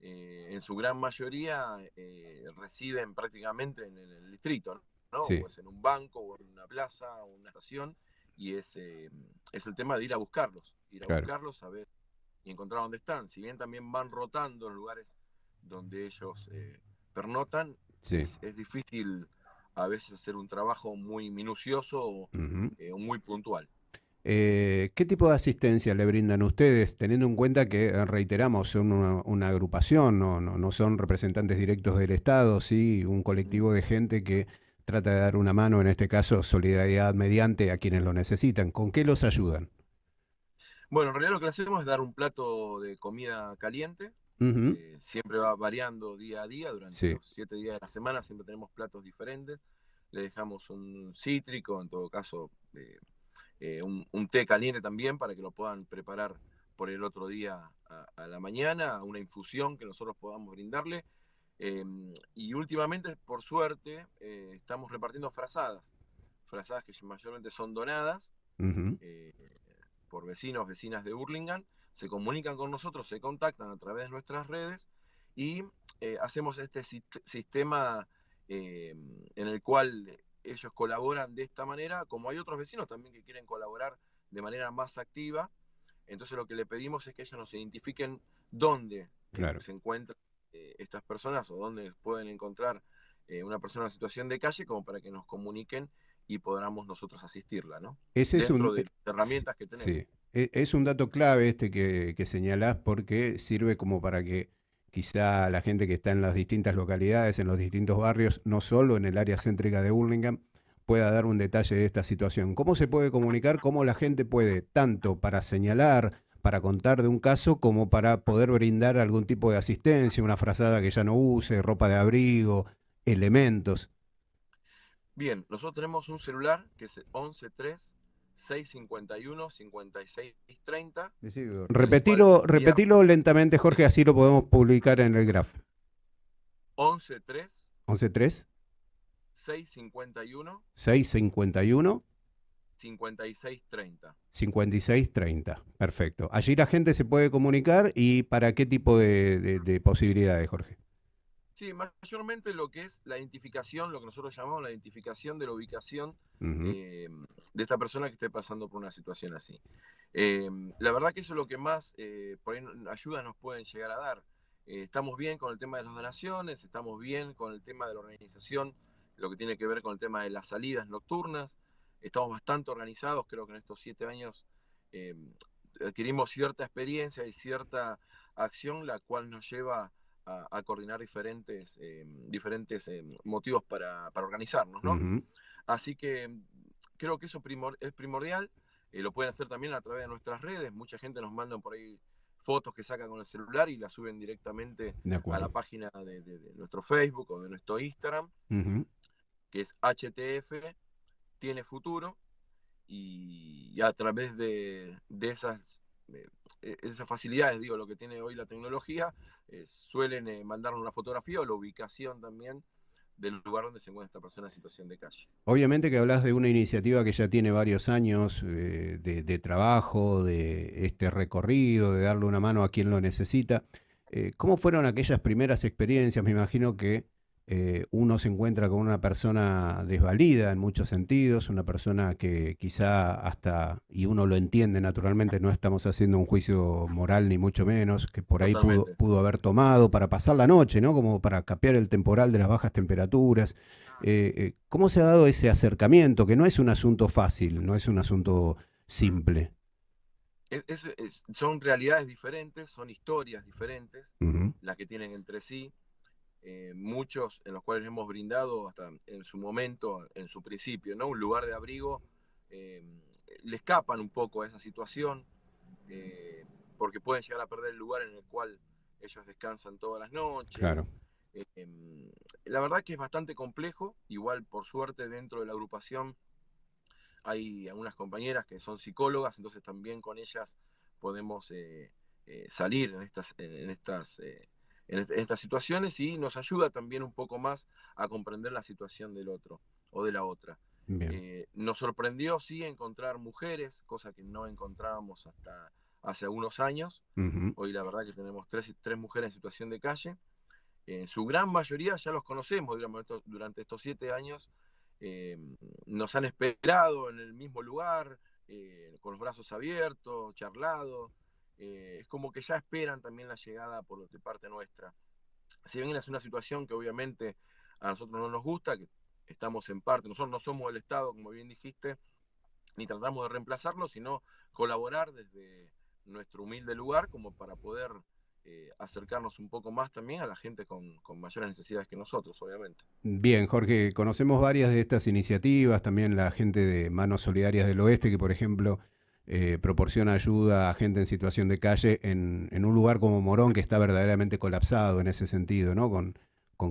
eh, en su gran mayoría eh, residen prácticamente en, el distrito, ¿no? O es en un banco, o en una plaza, o en una estación, y es, es el tema de ir a buscarlos, ir a buscarlos, a ver y encontrar dónde están. Si bien también van rotando en lugares donde ellos pernotan, es, es difícil a veces hacer un trabajo muy minucioso o eh, muy puntual. Eh, ¿Qué tipo de asistencia le brindan ustedes, teniendo en cuenta que, eh, reiteramos, son una, agrupación, no, no, son representantes directos del Estado, sí un colectivo de gente que trata de dar una mano, en este caso solidaridad mediante a quienes lo necesitan? ¿Con qué los ayudan? Bueno, en realidad lo que hacemos es dar un plato de comida caliente, eh, siempre va variando día a día, durante los siete días de la semana siempre tenemos platos diferentes. Le dejamos un cítrico, en todo caso eh, eh, un, té caliente también para que lo puedan preparar por el otro día a, la mañana, una infusión que nosotros podamos brindarle. Em, y últimamente, por suerte, estamos repartiendo frazadas, frazadas que mayormente son donadas por vecinos, vecinas de Hurlingham, se comunican con nosotros, se contactan a través de nuestras redes y eh, hacemos este sistema eh, en el cual ellos colaboran de esta manera, como hay otros vecinos también que quieren colaborar de manera más activa. Entonces lo que le pedimos es que ellos nos identifiquen dónde eh, se encuentran estas personas o dónde pueden encontrar una persona en situación de calle como para que nos comuniquen y podamos nosotros asistirla, ¿no? Ese es un... de herramientas que tenemos. Es un dato clave este que, que señalás porque sirve como para que quizá la gente que está en las distintas localidades, en los distintos barrios, no solo en el área céntrica de Burlingame, pueda dar un detalle de esta situación. ¿Cómo se puede comunicar? ¿Cómo la gente puede, tanto para señalar, para contar de un caso, como para poder brindar algún tipo de asistencia, una frazada que ya no use, ropa de abrigo, elementos? Bien, nosotros tenemos un celular que es 113 651 5630. Repetilo, repetilo lentamente, Jorge, así lo podemos publicar en el graph. 113 113 651 651 5630. 5630, perfecto. Allí la gente se puede comunicar y para qué tipo de, de posibilidades, Jorge. Sí, mayormente lo que es la identificación, lo que nosotros llamamos la identificación de la ubicación eh, de esta persona que esté pasando por una situación así. Eh, la verdad que eso es lo que más eh, por ahí ayuda nos pueden llegar a dar. estamos bien con el tema de las donaciones, estamos bien con el tema de la organización, lo que tiene que ver con el tema de las salidas nocturnas. Estamos bastante organizados, creo que en estos siete años adquirimos cierta experiencia y cierta acción, la cual nos lleva a, coordinar diferentes, eh, diferentes eh, motivos para, organizarnos, ¿no? Así que creo que eso es primordial. Eh, lo pueden hacer también a través de nuestras redes. Mucha gente nos manda por ahí fotos que sacan con el celular y las suben directamente a la página de, nuestro Facebook o de nuestro Instagram, que es HTF Tiene Futuro. Y, a través de, esas e, esas facilidades, digo, lo que tiene hoy la tecnología, eh, suelen eh, mandarnos una fotografía o la ubicación también del lugar donde se encuentra esta persona en situación de calle. Obviamente que hablas de una iniciativa que ya tiene varios años eh, de, trabajo, de este recorrido, de darle una mano a quien lo necesita. ¿Cómo fueron aquellas primeras experiencias? Me imagino que eh, uno se encuentra con una persona desvalida en muchos sentidos, una persona que quizá hasta, y uno lo entiende naturalmente, no estamos haciendo un juicio moral ni mucho menos, que por ahí pudo, haber tomado para pasar la noche, ¿no? Como para capear el temporal de las bajas temperaturas. Eh, eh, ¿Cómo se ha dado ese acercamiento? Que no es un asunto fácil, no es un asunto simple. son realidades diferentes, son historias diferentes, las que tienen entre sí eh, muchos en los cuales hemos brindado hasta en su momento, en su principio, ¿no? Un lugar de abrigo, eh, le escapan un poco a esa situación, eh, porque pueden llegar a perder el lugar en el cual ellos descansan todas las noches. Claro. la verdad que es bastante complejo, igual por suerte dentro de la agrupación hay algunas compañeras que son psicólogas, entonces también con ellas podemos salir en estas, en estas en, estas situaciones y nos ayuda también un poco más a comprender la situación del otro o de la otra. Eh, nos sorprendió, sí, encontrar mujeres, cosa que no encontrábamos hasta hace algunos años. Hoy la verdad que tenemos tres, tres mujeres en situación de calle. En su gran mayoría ya los conocemos durante estos siete años. Eh, nos han esperado en el mismo lugar, eh, con los brazos abiertos, charlado, eh, es como que ya esperan también la llegada por de parte nuestra. Si bien es una situación que obviamente a nosotros no nos gusta, que estamos en parte, nosotros no somos el Estado, como bien dijiste, ni tratamos de reemplazarlo, sino colaborar desde nuestro humilde lugar como para poder eh, acercarnos un poco más también a la gente con, con, mayores necesidades que nosotros, obviamente. Bien, Jorge, conocemos varias de estas iniciativas, también la gente de Manos Solidarias del Oeste, que por ejemplo eh, proporciona ayuda a gente en situación de calle en, un lugar como Morón que está verdaderamente colapsado en ese sentido, ¿no? Con,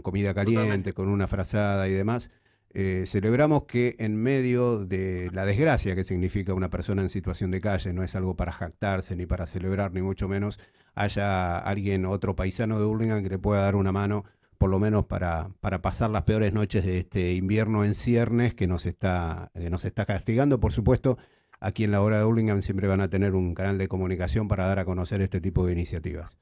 comida caliente, con una frazada y demás. Eh, celebramos que en medio de la desgracia que significa una persona en situación de calle, no es algo para jactarse ni para celebrar, ni mucho menos, haya alguien, otro paisano de Hurlingham que le pueda dar una mano, por lo menos para, para pasar las peores noches de este invierno en ciernes que nos está, que nos está castigando, por supuesto, aquí en la hora de Hurlingham siempre van a tener un canal de comunicación para dar a conocer este tipo de iniciativas.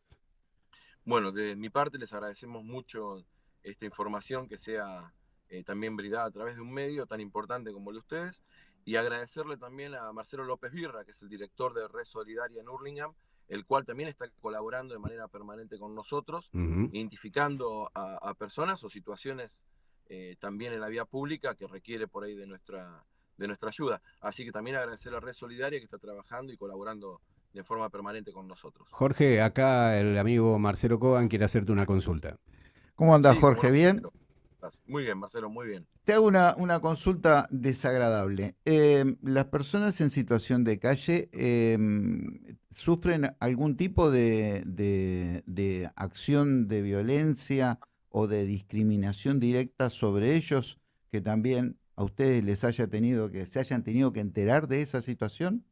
Bueno, de mi parte les agradecemos mucho esta información que sea eh, también brindada a través de un medio tan importante como el de ustedes y agradecerle también a Marcelo López Virra, que es el director de Red Solidaria en Hurlingham, el cual también está colaborando de manera permanente con nosotros, identificando a, personas o situaciones eh, también en la vía pública que requiere por ahí de nuestra de nuestra ayuda. Así que también agradecer a la Red Solidaria que está trabajando y colaborando de forma permanente con nosotros. Jorge, acá el amigo Marcelo Cogan quiere hacerte una consulta. ¿Cómo andas, Jorge? ¿Bien? Muy bien, Marcelo, muy bien. Te hago una, una consulta desagradable. Em, ¿Las personas en situación de calle em, sufren algún tipo de, de acción de violencia o de discriminación directa sobre ellos que también a ustedes les haya tenido que, se hayan tenido que enterar de esa situación?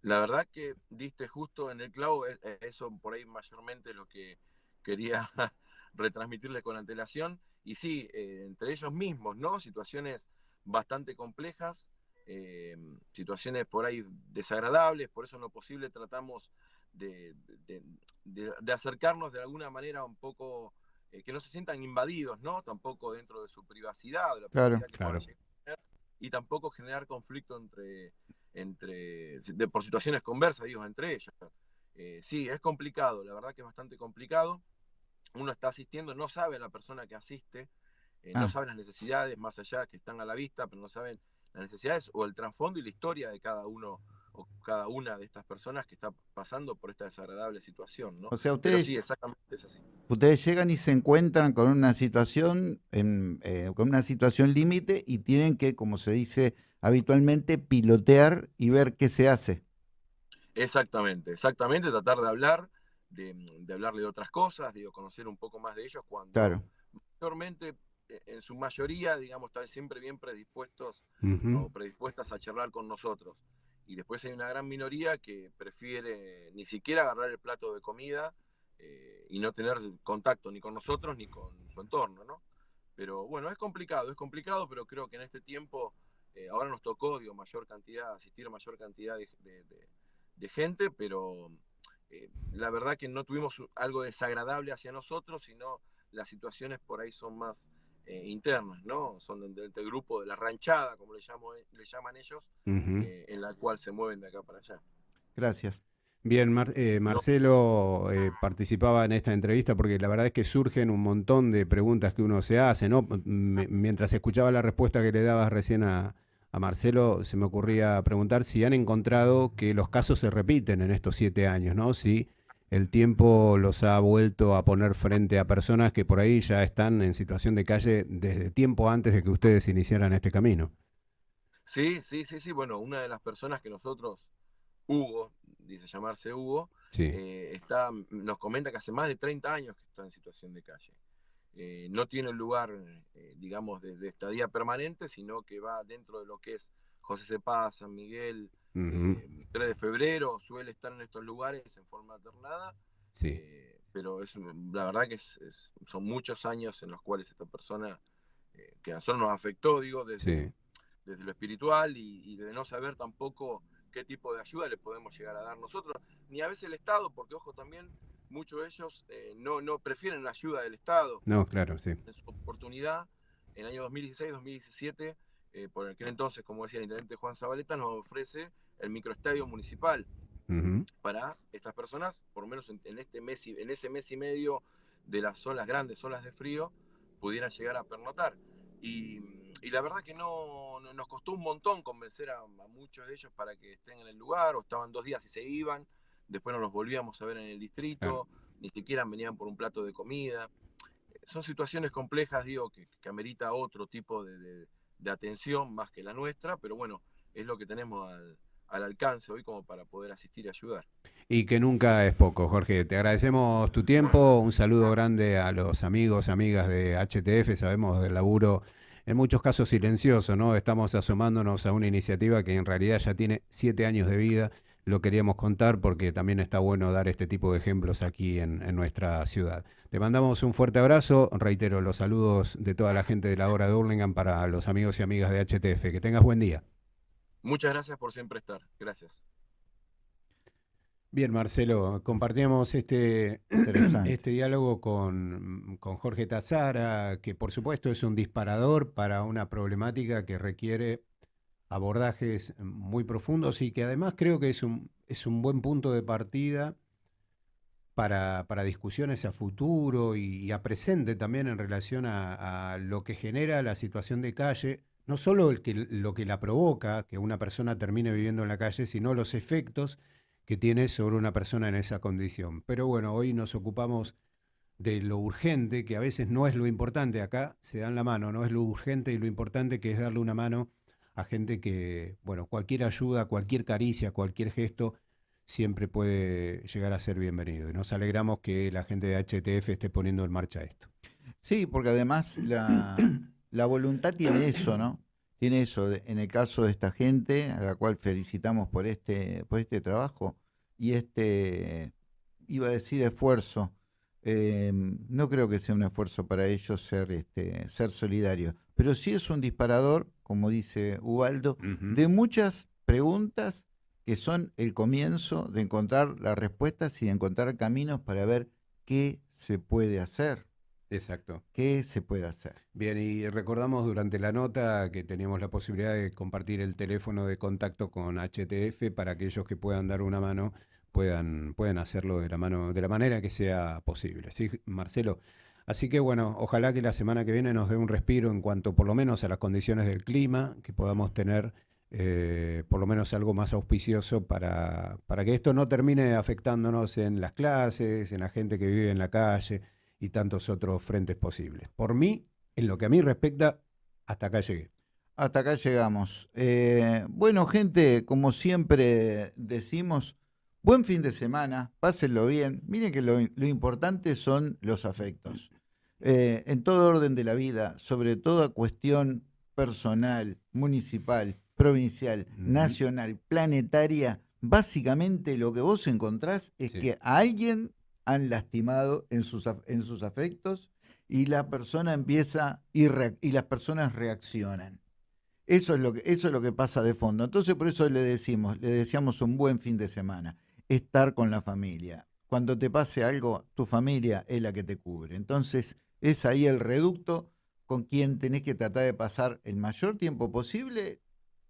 La verdad que diste justo en el clavo, e, e, eso por ahí mayormente lo que quería retransmitirle con antelación. Y sí, eh, entre ellos mismos, ¿no? Situaciones bastante complejas, eh, situaciones por ahí desagradables, por eso en lo posible tratamos de, acercarnos de alguna manera un poco que no se sientan invadidos, ¿no? Tampoco dentro de su privacidad, de la privacidad claro, que claro. y tampoco generar conflicto entre, entre por situaciones conversas, digo, entre ellos. sí, es complicado, la verdad que es bastante complicado. Uno está asistiendo, no sabe a la persona que asiste, no ah. sabe las necesidades más allá que están a la vista, pero no saben las necesidades o el trasfondo y la historia de cada uno o cada una de estas personas que está pasando por esta desagradable situación, ¿no? O sea, ustedes, Ustedes llegan y se encuentran con una situación, en, eh, con una situación límite y tienen que, como se dice habitualmente, pilotear y ver qué se hace. Exactamente, exactamente, tratar de hablar, de, de hablarle de otras cosas, digo, conocer un poco más de ellos cuando claro. mayormente eh, en su mayoría, digamos, están siempre bien predispuestos o predispuestas a charlar con nosotros. Y después hay una gran minoría que prefiere ni siquiera agarrar el plato de comida eh, y no tener contacto ni con nosotros ni con su entorno, ¿no? Pero bueno, es complicado, es complicado, pero creo que en este tiempo eh, ahora nos tocó, digo, mayor cantidad, asistir a mayor cantidad de, gente, pero la verdad que no tuvimos algo desagradable hacia nosotros, sino las situaciones por ahí son más eh, internas, ¿no? Son del, grupo de la ranchada, como le, llamo, le llaman ellos, eh, en la cual se mueven de acá para allá. Gracias. Bien, eh, Marcelo participaba en esta entrevista porque la verdad es que surgen un montón de preguntas que uno se hace, ¿no? mientras escuchaba la respuesta que le dabas recién a, a, Marcelo, se me ocurría preguntar si han encontrado que los casos se repiten en estos siete años, ¿no? Si el tiempo los ha vuelto a poner frente a personas que por ahí ya están en situación de calle desde tiempo antes de que ustedes iniciaran este camino. Sí, sí, sí, sí. Bueno, una de las personas que nosotros, Hugo, dice llamarse Hugo, eh, está, nos comenta que hace más de 30 años que está en situación de calle. Eh, no tiene lugar, eh, digamos, de, de, estadía permanente, sino que va dentro de lo que es José Cepaz, San Miguel, 3 de febrero, suele estar en estos lugares en forma alternada. Sí. Eh, pero es, la verdad que son muchos años en los cuales esta persona, eh, que a nosotros nos afectó, digo, desde, desde lo espiritual y, de no saber tampoco qué tipo de ayuda le podemos llegar a dar nosotros, ni a veces el Estado, porque ojo también, muchos de ellos eh, no, no prefieren la ayuda del Estado. No, claro, sí. En su oportunidad, en el año 2016-2017, por aquel entonces, como decía el intendente Juan Zabaleta, nos ofrece el microestadio municipal para estas personas, por lo menos en, este mes y, en ese mes y medio de las olas grandes, olas de frío, pudieran llegar a pernotar. Y, la verdad que no, nos costó un montón convencer a, muchos de ellos para que estén en el lugar, o estaban dos días y se iban, después no los volvíamos a ver en el distrito, ni siquiera venían por un plato de comida. Son situaciones complejas, digo, que, que amerita otro tipo de, de atención más que la nuestra, pero bueno, es lo que tenemos al, al alcance hoy como para poder asistir y ayudar. Y que nunca es poco, Jorge. Te agradecemos tu tiempo, un saludo grande a los amigos, amigas de HTF, sabemos del laburo en muchos casos silencioso, ¿no? Estamos asomándonos a una iniciativa que en realidad ya tiene siete años de vida. Lo queríamos contar porque también está bueno dar este tipo de ejemplos aquí en, nuestra ciudad. Te mandamos un fuerte abrazo, reitero los saludos de toda la gente de la hora de Hurlingham para los amigos y amigas de HTF. Que tengas buen día. Muchas gracias por siempre estar. Gracias. Bien, Marcelo, compartíamos este, este diálogo con, con, Jorge Tazara, que por supuesto es un disparador para una problemática que requiere abordajes muy profundos y que además creo que es un, es un buen punto de partida para, para discusiones a futuro y, a presente también en relación a, a lo que genera la situación de calle no solo el que, lo que la provoca, que una persona termine viviendo en la calle, sino los efectos que tiene sobre una persona en esa condición. Pero bueno, hoy nos ocupamos de lo urgente, que a veces no es lo importante, acá se dan la mano, no es lo urgente y lo importante que es darle una mano a gente que, bueno, cualquier ayuda, cualquier caricia, cualquier gesto, siempre puede llegar a ser bienvenido. Y nos alegramos que la gente de HTF esté poniendo en marcha esto. Sí, porque además la, la voluntad tiene eso, ¿no? Tiene eso, en el caso de esta gente, a la cual felicitamos por este, por este trabajo y este, iba a decir esfuerzo, eh, no creo que sea un esfuerzo para ellos ser, este, ser solidarios, pero sí es un disparador, como dice Ubaldo, de muchas preguntas que son el comienzo de encontrar las respuestas y de encontrar caminos para ver qué se puede hacer. Exacto. ¿Qué se puede hacer? Bien, y recordamos durante la nota que teníamos la posibilidad de compartir el teléfono de contacto con HTF para aquellos que puedan dar una mano puedan, puedan hacerlo de la mano, de la manera que sea posible. ¿Sí, Marcelo? Así que bueno, ojalá que la semana que viene nos dé un respiro en cuanto por lo menos a las condiciones del clima, que podamos tener eh, por lo menos algo más auspicioso para, para que esto no termine afectándonos en las clases, en la gente que vive en la calle y tantos otros frentes posibles. Por mí, en lo que a mí respecta, hasta acá llegué. Hasta acá llegamos. Eh, bueno, gente, como siempre decimos, buen fin de semana, pásenlo bien. Miren que lo, importante son los afectos. Eh, en todo orden de la vida, sobre toda cuestión personal, municipal, provincial, nacional, planetaria, básicamente lo que vos encontrás es que a alguien han lastimado en sus, en sus afectos y la persona empieza y, las personas reaccionan. Eso es, lo que, eso es lo que pasa de fondo. Entonces por eso le decimos, le un buen fin de semana, estar con la familia. Cuando te pase algo, tu familia es la que te cubre. Entonces es ahí el reducto con quien tenés que tratar de pasar el mayor tiempo posible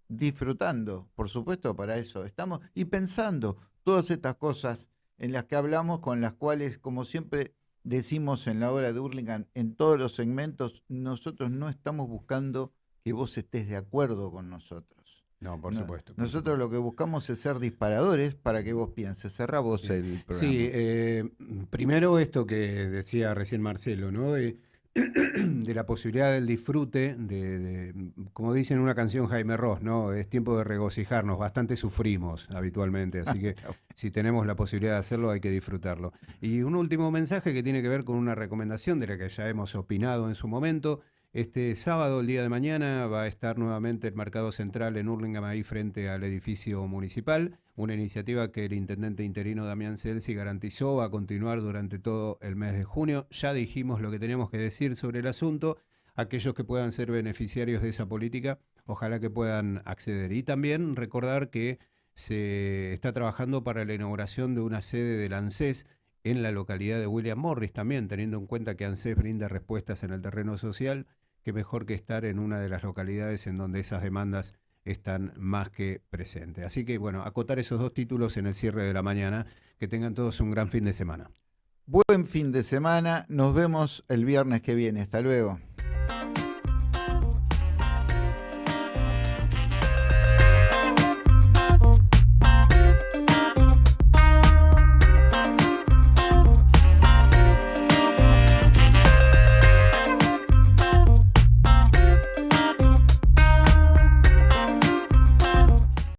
disfrutando, por supuesto, para eso estamos, y pensando todas estas cosas en las que hablamos, con las cuales, como siempre decimos en la obra de Hurlingham, en todos los segmentos, nosotros no estamos buscando que vos estés de acuerdo con nosotros. No, por supuesto. nosotros lo que buscamos es ser disparadores para que vos pienses. Cerrá vos el programa. Sí, eh, primero esto que decía recién Marcelo, ¿no? De de la posibilidad del disfrute, de, como dice en una canción Jaime Ross, ¿no? Es tiempo de regocijarnos, bastante sufrimos habitualmente, así que si tenemos la posibilidad de hacerlo hay que disfrutarlo. Y un último mensaje que tiene que ver con una recomendación de la que ya hemos opinado en su momento, este sábado, el día de mañana, va a estar nuevamente el Mercado Central en Hurlingham, ahí frente al edificio municipal. Una iniciativa que el intendente interino Damián Celsi garantizó va a continuar durante todo el mes de junio. Ya dijimos lo que teníamos que decir sobre el asunto. Aquellos que puedan ser beneficiarios de esa política, ojalá que puedan acceder. Y también recordar que se está trabajando para la inauguración de una sede del ANSES en la localidad de William Morris también, teniendo en cuenta que ANSES brinda respuestas en el terreno social qué mejor que estar en una de las localidades en donde esas demandas están más que presentes. Así que bueno, acotar esos dos títulos en el cierre de la mañana. Que tengan todos un gran fin de semana. Buen fin de semana. Nos vemos el viernes que viene. Hasta luego.